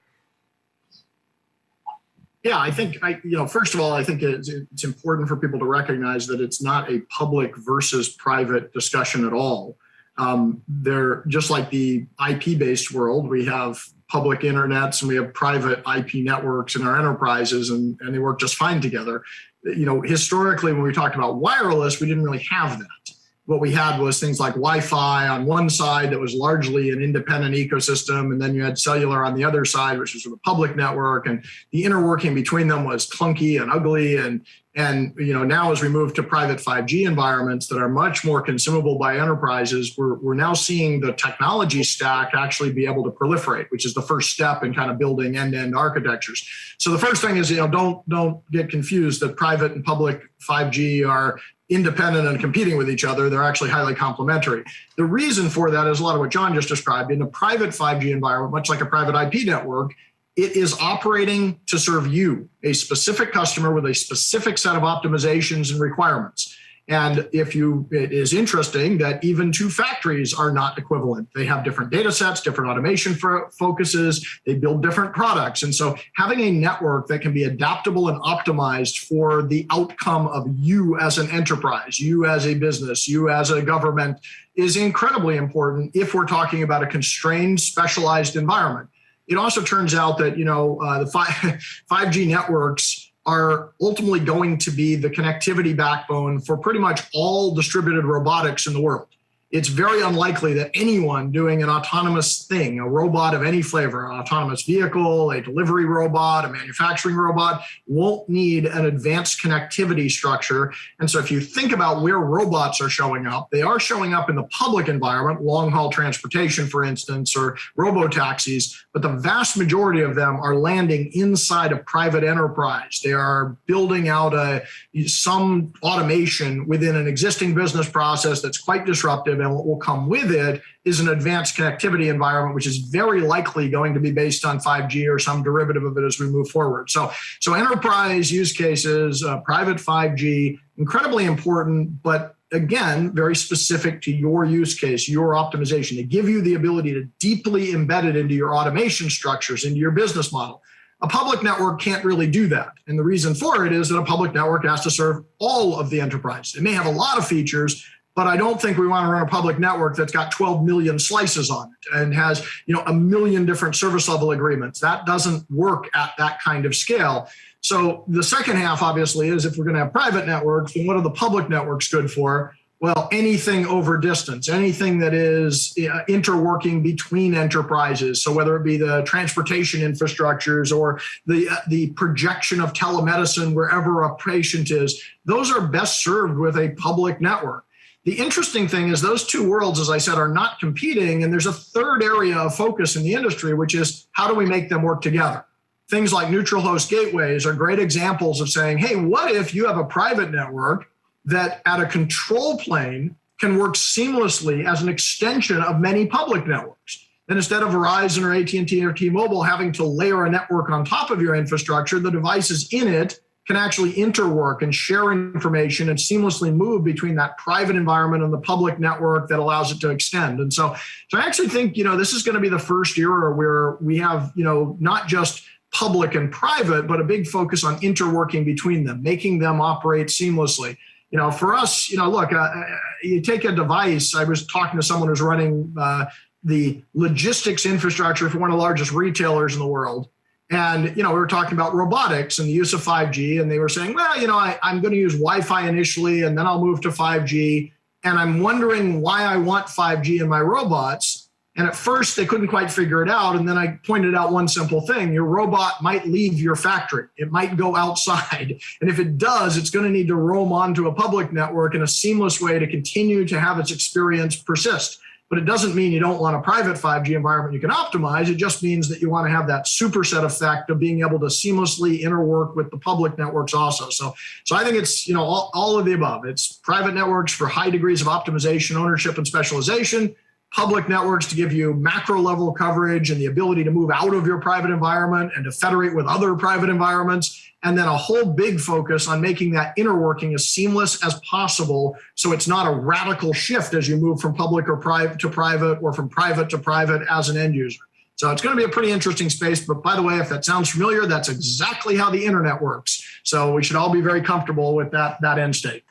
Yeah, I think I, you know, first of all, I think it's, it's important for people to recognize that it's not a public versus private discussion at all. Um, they're just like the IP-based world. We have public internets and we have private IP networks in our enterprises, and, and they work just fine together you know, historically, when we talked about wireless, we didn't really have that. What we had was things like Wi-Fi on one side that was largely an independent ecosystem, and then you had cellular on the other side, which was a public network, and the interworking between them was clunky and ugly. And and you know now as we move to private 5G environments that are much more consumable by enterprises, we're we're now seeing the technology stack actually be able to proliferate, which is the first step in kind of building end-to-end architectures. So the first thing is you know don't don't get confused that private and public 5G are independent and competing with each other. They're actually highly complementary. The reason for that is a lot of what John just described. In a private 5G environment, much like a private IP network, it is operating to serve you, a specific customer with a specific set of optimizations and requirements. And if you, it is interesting that even two factories are not equivalent. They have different data sets, different automation focuses, they build different products. And so having a network that can be adaptable and optimized for the outcome of you as an enterprise, you as a business, you as a government is incredibly important if we're talking about a constrained, specialized environment. It also turns out that, you know, uh, the 5G (laughs) networks are ultimately going to be the connectivity backbone for pretty much all distributed robotics in the world it's very unlikely that anyone doing an autonomous thing, a robot of any flavor, an autonomous vehicle, a delivery robot, a manufacturing robot, won't need an advanced connectivity structure. And so if you think about where robots are showing up, they are showing up in the public environment, long haul transportation, for instance, or robo taxis, but the vast majority of them are landing inside a private enterprise. They are building out a, some automation within an existing business process that's quite disruptive and what will come with it is an advanced connectivity environment, which is very likely going to be based on 5G or some derivative of it as we move forward. So, so enterprise use cases, uh, private 5G, incredibly important, but again, very specific to your use case, your optimization, to give you the ability to deeply embed it into your automation structures, into your business model. A public network can't really do that. And the reason for it is that a public network has to serve all of the enterprise. It may have a lot of features, but I don't think we want to run a public network that's got 12 million slices on it and has, you know, a million different service level agreements. That doesn't work at that kind of scale. So the second half, obviously, is if we're going to have private networks, then what are the public networks good for? Well, anything over distance, anything that is interworking between enterprises. So whether it be the transportation infrastructures or the uh, the projection of telemedicine wherever a patient is, those are best served with a public network. The interesting thing is those two worlds, as I said, are not competing. And there's a third area of focus in the industry, which is how do we make them work together? Things like neutral host gateways are great examples of saying, hey, what if you have a private network that at a control plane can work seamlessly as an extension of many public networks? Then instead of Verizon or AT&T or T-Mobile having to layer a network on top of your infrastructure, the devices in it can actually interwork and share information and seamlessly move between that private environment and the public network that allows it to extend. And so, so I actually think, you know, this is going to be the first era where we have, you know, not just public and private, but a big focus on interworking between them, making them operate seamlessly. You know, for us, you know, look, uh, uh you take a device. I was talking to someone who's running uh, the logistics infrastructure for one of the largest retailers in the world and, you know, we were talking about robotics and the use of 5G, and they were saying, well, you know, I, I'm going to use Wi Fi initially, and then I'll move to 5G. And I'm wondering why I want 5G in my robots. And at first, they couldn't quite figure it out. And then I pointed out one simple thing your robot might leave your factory, it might go outside. (laughs) And if it does, it's going to need to roam onto a public network in a seamless way to continue to have its experience persist. But it doesn't mean you don't want a private 5G environment you can optimize. It just means that you want to have that superset effect of being able to seamlessly interwork with the public networks also. So, so I think it's you know all, all of the above. It's private networks for high degrees of optimization, ownership, and specialization public networks to give you macro level coverage and the ability to move out of your private environment and to federate with other private environments. And then a whole big focus on making that interworking as seamless as possible. So it's not a radical shift as you move from public or private to private or from private to private as an end user. So it's going to be a pretty interesting space. But by the way, if that sounds familiar, that's exactly how the internet works. So we should all be very comfortable with that, that end state.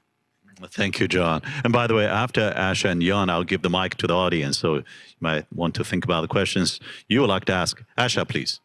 Thank you, John. And by the way, after Asha and Jan, I'll give the mic to the audience. So you might want to think about the questions you would like to ask. Asha, please.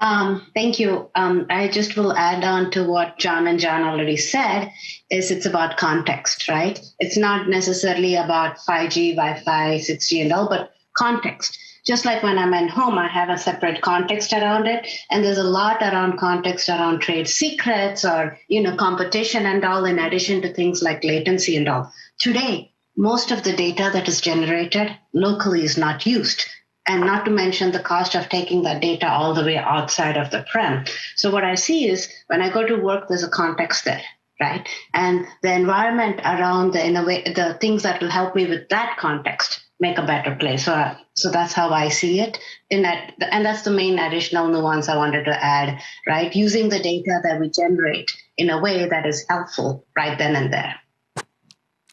Um, thank you. Um, I just will add on to what John and John already said. Is it's about context, right? It's not necessarily about 5G, Wi-Fi, 6G, and all, but context. Just like when I'm at home, I have a separate context around it, and there's a lot around context around trade secrets or you know competition and all, in addition to things like latency and all. Today, most of the data that is generated locally is not used and not to mention the cost of taking that data all the way outside of the prem. So what I see is when I go to work, there's a context there, right? And the environment around the in a way, the things that will help me with that context make a better place. So so that's how I see it. In that, and that's the main additional nuance I wanted to add, right? Using the data that we generate in a way that is helpful right then and there.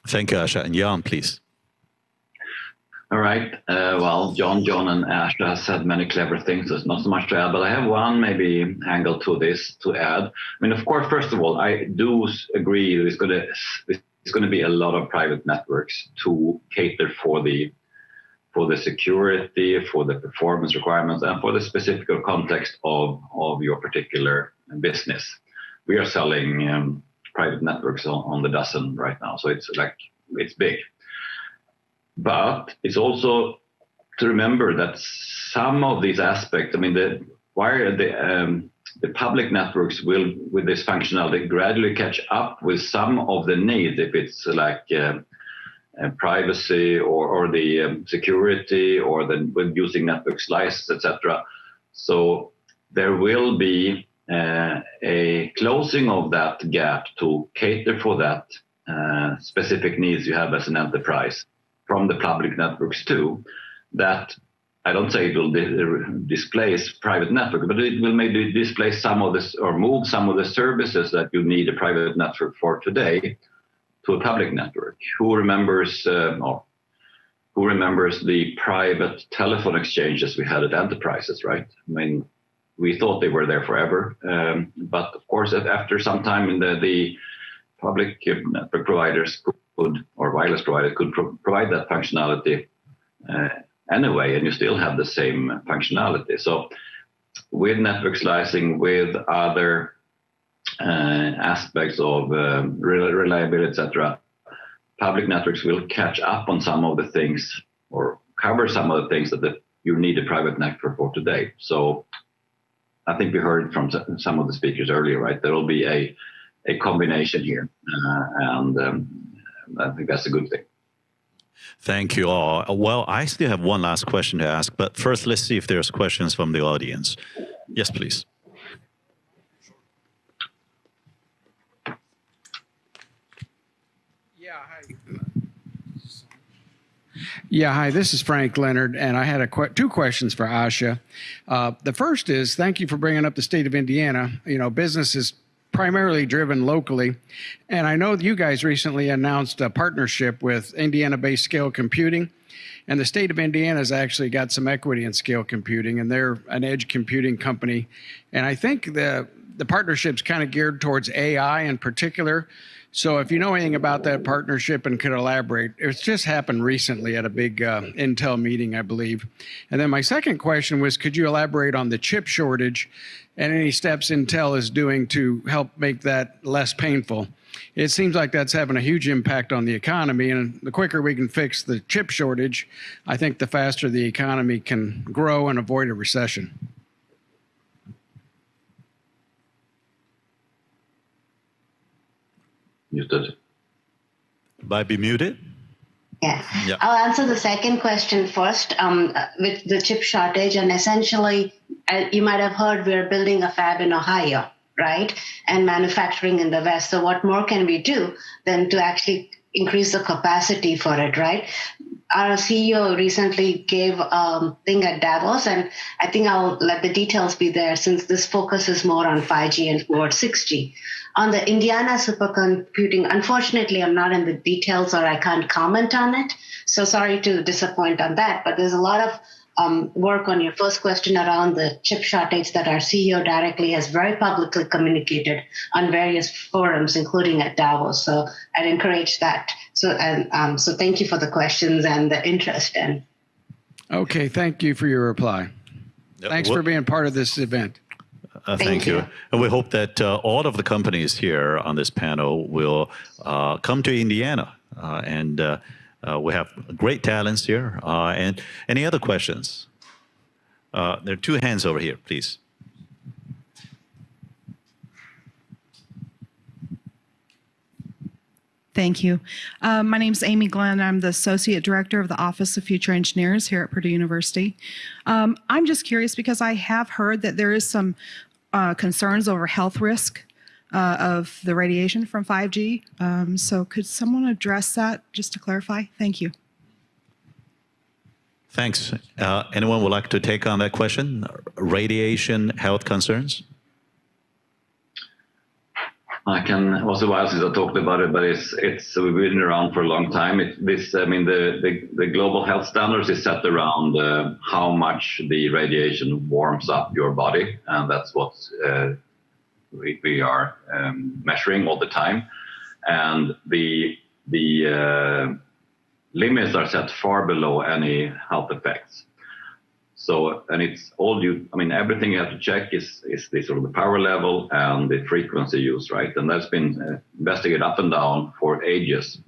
Thank you, Asha. And Jan, please. All right. Uh, well, John, John, and Asha has said many clever things. There's not so much to add, but I have one maybe angle to this to add. I mean, of course, first of all, I do agree there's going to there's going to be a lot of private networks to cater for the for the security, for the performance requirements, and for the specific context of of your particular business. We are selling um, private networks on, on the dozen right now, so it's like it's big. But it's also to remember that some of these aspects, I mean, the wire, the um, the public networks will, with this functionality, gradually catch up with some of the needs. If it's like uh, uh, privacy or, or the um, security or the with using network slices, etc. So there will be uh, a closing of that gap to cater for that uh, specific needs you have as an enterprise from the public networks too, that I don't say it will di- displace private network, but it will maybe displace some of this or move some of the services that you need a private network for today to a public network. Who remembers uh, who remembers the private telephone exchanges we had at enterprises, right? I mean, we thought they were there forever, um, but of course, after some time, the, the public network providers could, or wireless provider could pro- provide that functionality uh, anyway, and you still have the same functionality. So with network slicing, with other uh, aspects of uh, reliability, etc., public networks will catch up on some of the things or cover some of the things that the, you need a private network for today. So I think we heard from some of the speakers earlier, right? There will be a a combination here, uh, and um, I think that's a good thing. Thank you all. Well, I still have one last question to ask, but first, let's see if there's questions from the audience. Yes, please. Yeah, hi. Yeah, hi, this is Frank Leonard, and I had a qu- two questions for Asha. Uh, the first is thank you for bringing up the state of Indiana. You know, business is primarily driven locally. And I know you guys recently announced a partnership with Indiana based Scale Computing. And the state of Indiana has actually got some equity in Scale Computing, and they're an edge computing company. And I think the, the partnership's kind of geared towards AI in particular. So if you know anything about that partnership and could elaborate, it's just happened recently at a big uh, Intel meeting, I believe. And then my second question was, could you elaborate on the chip shortage and any steps Intel is doing to help make that less painful? It seems like that's having a huge impact on the economy, and the quicker we can fix the chip shortage, I think the faster the economy can grow and avoid a recession. Muted. Might be muted. Yeah. Yeah. I'll answer the second question first um, with the chip shortage. And essentially, uh, you might have heard we're building a fab in Ohio, right? And manufacturing in the West. So, what more can we do than to actually increase the capacity for it, right? Our CEO recently gave a um, thing at Davos, and I think I'll let the details be there since this focuses more on 5G and more 6G. On the Indiana supercomputing, unfortunately, I'm not in the details or I can't comment on it. So sorry to disappoint on that, but there's a lot of um, work on your first question around the chip shortage that our CEO directly has very publicly communicated on various forums, including at Davos. So I'd encourage that. So and um, so thank you for the questions and the interest. And Okay, thank you for your reply. Thanks What- for being part of this event. Uh, Thank thank you. you. And we hope that uh, all of the companies here on this panel will uh, come to Indiana. Uh, and uh, uh, we have great talents here. Uh, and any other questions? Uh, there are two hands over here, please. Thank you. Uh, my name is Amy Glenn. I'm the Associate Director of the Office of Future Engineers here at Purdue University. Um, I'm just curious because I have heard that there is some uh, concerns over health risk uh, of the radiation from 5G. Um, so could someone address that just to clarify? Thank you. Thanks. Uh, anyone would like to take on that question? Radiation health concerns? I can it was a while since I talked about it, but it's it's we've been around for a long time. It, this I mean the, the, the global health standards is set around uh, how much the radiation warms up your body, and that's what uh, we, we are um, measuring all the time. And the the uh, limits are set far below any health effects. So, and it's all you, I mean, everything you have to check is, is the sort of the power level and the frequency use, right? And that's been uh, investigated up and down for ages.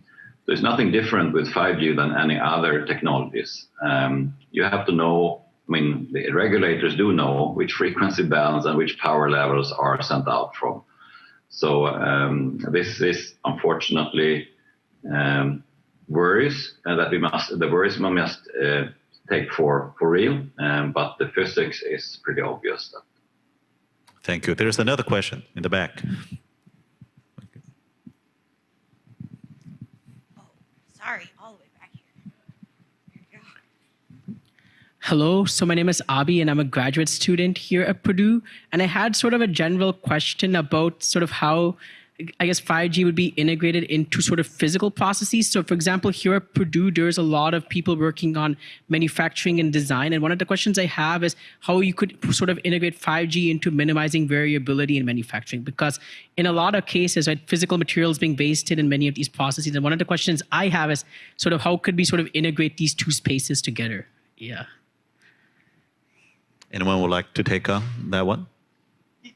There's nothing different with 5G than any other technologies. Um, you have to know, I mean, the regulators do know which frequency bands and which power levels are sent out from. So um, this is unfortunately um, worries that we must, the worries we must uh, take for, for real, um, but the physics is pretty obvious. That Thank you. There's another question in the back. Sorry, all the way back here. Here we go. Hello, so my name is Abi and I'm a graduate student here at Purdue. And I had sort of a general question about sort of how I guess 5G would be integrated into sort of physical processes. So, for example, here at Purdue, there's a lot of people working on manufacturing and design. And one of the questions I have is how you could sort of integrate 5G into minimizing variability in manufacturing. Because in a lot of cases, right, physical materials being wasted in many of these processes. And one of the questions I have is sort of how could we sort of integrate these two spaces together? Yeah. Anyone would like to take on that one?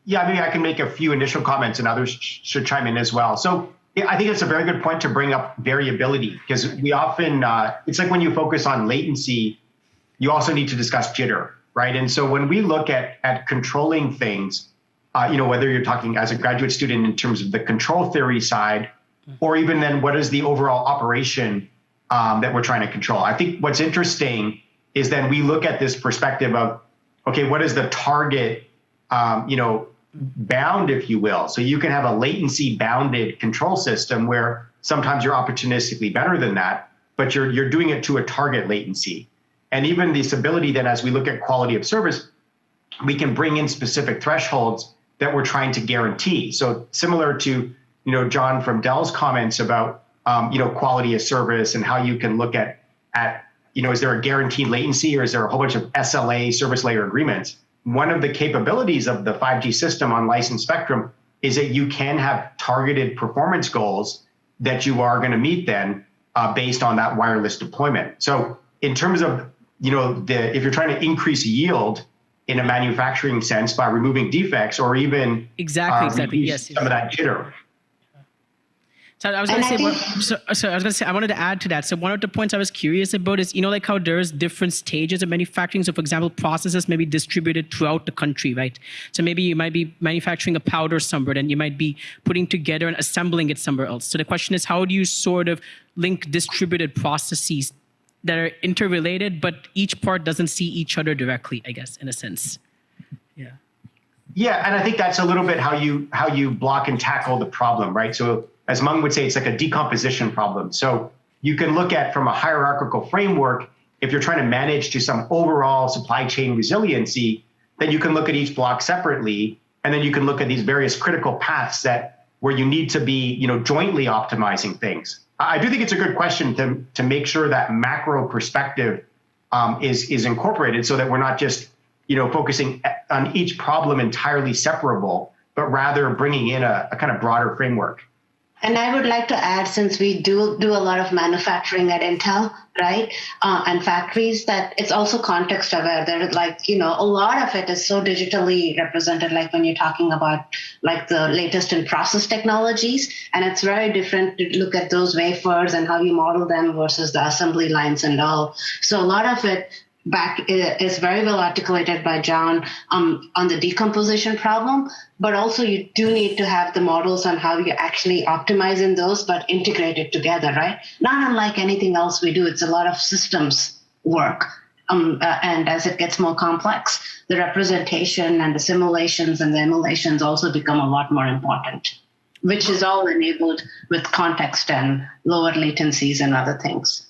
Yeah, maybe I can make a few initial comments and others sh- should chime in as well. So yeah, I think it's a very good point to bring up variability because we often, uh, it's like when you focus on latency, you also need to discuss jitter, right? And so when we look at, at controlling things, uh, you know, whether you're talking as a graduate student in terms of the control theory side, or even then what is the overall operation um, that we're trying to control. I think what's interesting is then we look at this perspective of, okay, what is the target, um, you know, bound, if you will. So you can have a latency bounded control system where sometimes you're opportunistically better than that, but you're you're doing it to a target latency. And even this ability then as we look at quality of service, we can bring in specific thresholds that we're trying to guarantee. So similar to you know John from Dell's comments about um, you know quality of service and how you can look at at you know is there a guaranteed latency or is there a whole bunch of SLA service layer agreements? One of the capabilities of the 5G system on licensed spectrum is that you can have targeted performance goals that you are going to meet then uh, based on that wireless deployment. So in terms of you know the if you're trying to increase yield in a manufacturing sense by removing defects or even Exactly, uh, exactly. Yes, yes. some of that jitter. So I was going to say, think- one, so, so I was going to say, I wanted to add to that. So one of the points I was curious about is, you know, like how there's different stages of manufacturing. So for example, processes may be distributed throughout the country, right? So maybe you might be manufacturing a powder somewhere, and you might be putting together and assembling it somewhere else. So the question is, how do you sort of link distributed processes that are interrelated, but each part doesn't see each other directly, I guess, in a sense. Yeah. Yeah, and I think that's a little bit how you how you block and tackle the problem, right? So as Mung would say, it's like a decomposition problem. So you can look at from a hierarchical framework, if you're trying to manage to some overall supply chain resiliency, then you can look at each block separately, and then you can look at these various critical paths that where you need to be, you know, jointly optimizing things. I do think it's a good question to to make sure that macro perspective um, is is incorporated so that we're not just you know focusing on each problem entirely separable, but rather bringing in a, a kind of broader framework. And I would like to add, since we do do a lot of manufacturing at Intel, right, uh, and factories, that it's also context aware. There, like you know, a lot of it is so digitally represented. Like when you're talking about like the latest in process technologies, and it's very different to look at those wafers and how you model them versus the assembly lines and all. So a lot of it back is very well articulated by John um, on the decomposition problem, but also you do need to have the models on how you're actually optimize in those, but integrate it together, right? Not unlike anything else we do, it's a lot of systems work. Um, uh, and as it gets more complex, the representation and the simulations and the emulations also become a lot more important, which is all enabled with context and lower latencies and other things.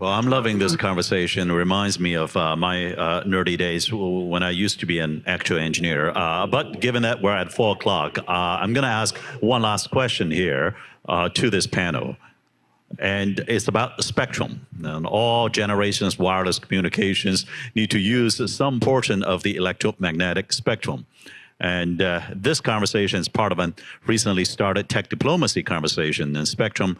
Well, I'm loving this conversation. It reminds me of uh, my uh, nerdy days when I used to be an actual engineer. Uh, but given that we're at four o'clock, uh, I'm going to ask one last question here uh, to this panel. And it's about the spectrum. And all generations wireless communications need to use some portion of the electromagnetic spectrum. And uh, this conversation is part of a recently started tech diplomacy conversation. And spectrum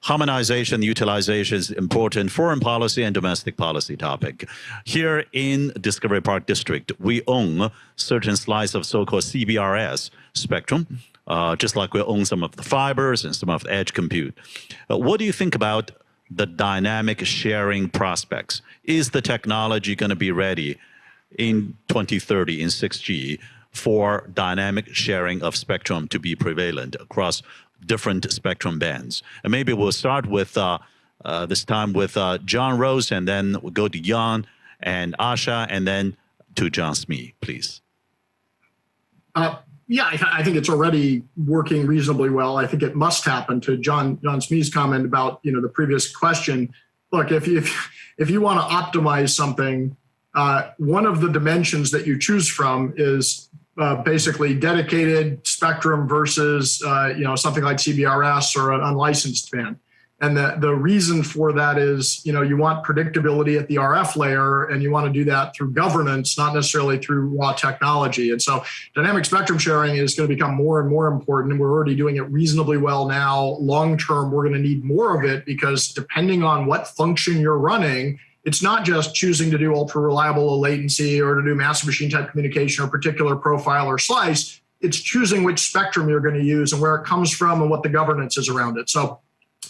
harmonization, utilization is important foreign policy and domestic policy topic. Here in Discovery Park District, we own certain slice of so-called CBRS spectrum, uh, just like we own some of the fibers and some of the edge compute. Uh, what do you think about the dynamic sharing prospects? Is the technology going to be ready in 2030 in 6G for dynamic sharing of spectrum to be prevalent across different spectrum bands. And maybe we'll start with uh, uh, this time with uh, John Roese, and then we'll go to Jan and Asha, and then to John Smee, please. Uh, yeah, I, I, think it's already working reasonably well. I think it must happen. To John John Smee's comment about you know the previous question. Look, if you, if if you want to optimize something, uh, one of the dimensions that you choose from is uh, basically dedicated spectrum versus uh, you know something like CBRS or an unlicensed band. And the, the reason for that is, you know, you want predictability at the RF layer and you want to do that through governance, not necessarily through raw technology. And so dynamic spectrum sharing is going to become more and more important. And we're already doing it reasonably well now. Long term, we're going to need more of it because depending on what function you're running, it's not just choosing to do ultra reliable low latency or to do massive machine type communication or particular profile or slice. It's choosing which spectrum you're going to use and where it comes from and what the governance is around it. So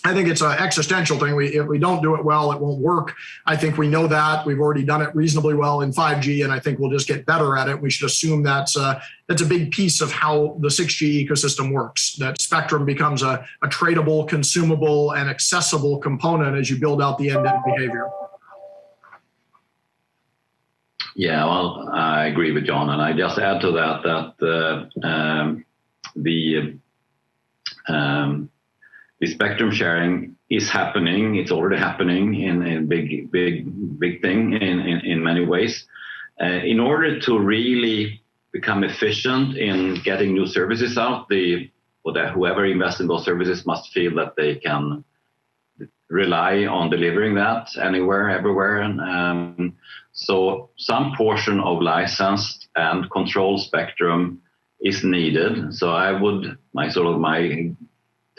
I think it's an existential thing. We, if we don't do it well, it won't work. I think we know that. We've already done it reasonably well in 5G, and I think we'll just get better at it. We should assume that's a, that's a big piece of how the 6G ecosystem works, that spectrum becomes a, a tradable, consumable, and accessible component as you build out the end-to-end behavior. Yeah, well, I agree with John, and I just add to that that uh, um, the um, the spectrum sharing is happening. It's already happening in a big, big, big thing in in, in many ways. Uh, in order to really become efficient in getting new services out, the whoever invests in those services must feel that they can rely on delivering that anywhere, everywhere. And, um, so some portion of licensed and control spectrum is needed. So I would, my sort of my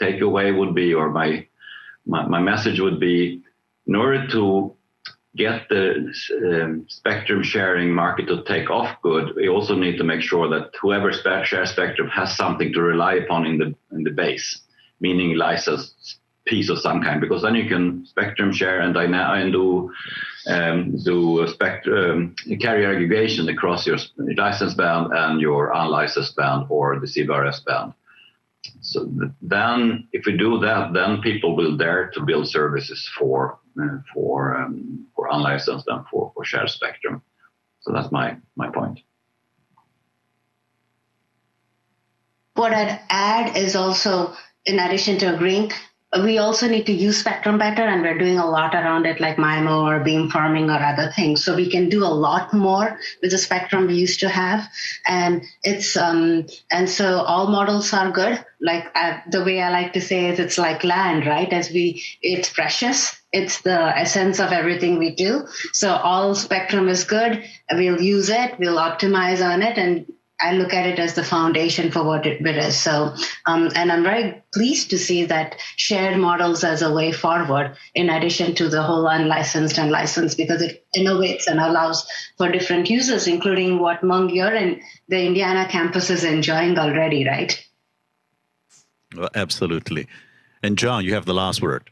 takeaway would be, or my, my, my message would be, in order to get the um, spectrum sharing market to take off good, we also need to make sure that whoever shares spectrum has something to rely upon in the in the base, meaning licensed piece of some kind, because then you can spectrum share and, and do um, do spectrum um, carrier aggregation across your licensed band and your unlicensed band or the CBRS band. So then, if we do that, then people will dare to build services for uh, for um, for unlicensed and for, for shared spectrum. So that's my my point. What I'd add is also, in addition to agreeing, we also need to use spectrum better and we're doing a lot around it like MIMO or beamforming or other things. So we can do a lot more with the spectrum we used to have. And it's um and so all models are good. Like uh, the way i like to say is it's like land right? As we it's precious. It's the essence of everything we do. So all spectrum is good. We'll use it. We'll optimize on it. And I look at it as the foundation for what it, it is. So, um, and I'm very pleased to see that shared models as a way forward, in addition to the whole unlicensed and licensed, because it innovates and allows for different users, including what Mung, you're in the Indiana campus is enjoying already, right? Well, absolutely. And John, you have the last word.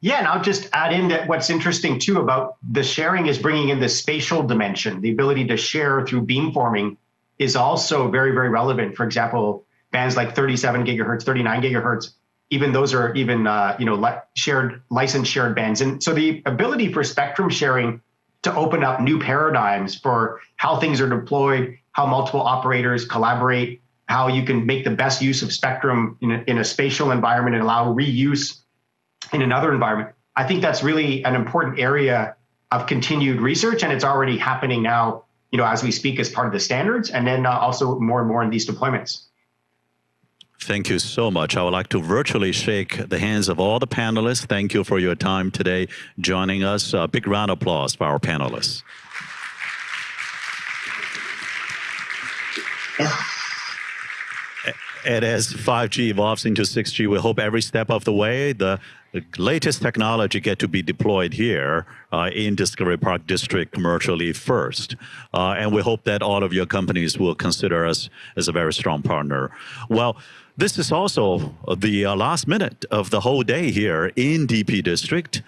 Yeah, and I'll just add in that what's interesting too about the sharing is bringing in the spatial dimension, the ability to share through beamforming is also very, very relevant. For example, bands like 37 gigahertz, 39 gigahertz, even those are even uh, you know li- shared licensed shared bands, and so the ability for spectrum sharing to open up new paradigms for how things are deployed, how multiple operators collaborate, how you can make the best use of spectrum in a, in a spatial environment and allow reuse in another environment. I think that's really an important area of continued research, and it's already happening now. You know, as we speak, as part of the standards, and then uh, also more and more in these deployments. Thank you so much. I would like to virtually shake the hands of all the panelists. Thank you for your time today joining us. A big round of applause for our panelists. (laughs) And as 5G evolves into 6G, we hope every step of the way, the, the latest technology get to be deployed here uh, in Discovery Park District commercially first. Uh, and we hope that all of your companies will consider us as a very strong partner. Well, this is also the uh, last minute of the whole day here in DP District.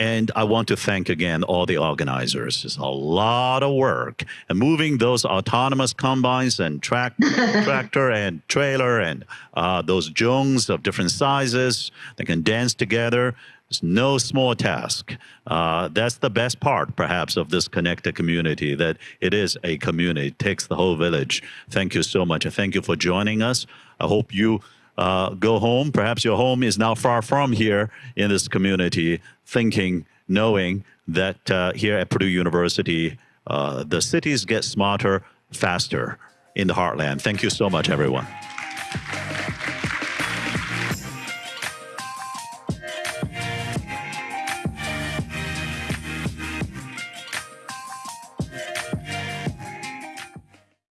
And I want to thank again all the organizers. It's a lot of work. And moving those autonomous combines and track, (laughs) tractor and trailer and uh, those jungs of different sizes that can dance together. It's no small task. Uh, that's the best part, perhaps, of this connected community, that it is a community. It takes the whole village. Thank you so much. And thank you for joining us. I hope you uh, go home. Perhaps your home is now far from here in this community, thinking, knowing that uh, here at Purdue University, uh, the cities get smarter faster in the heartland. Thank you so much, everyone.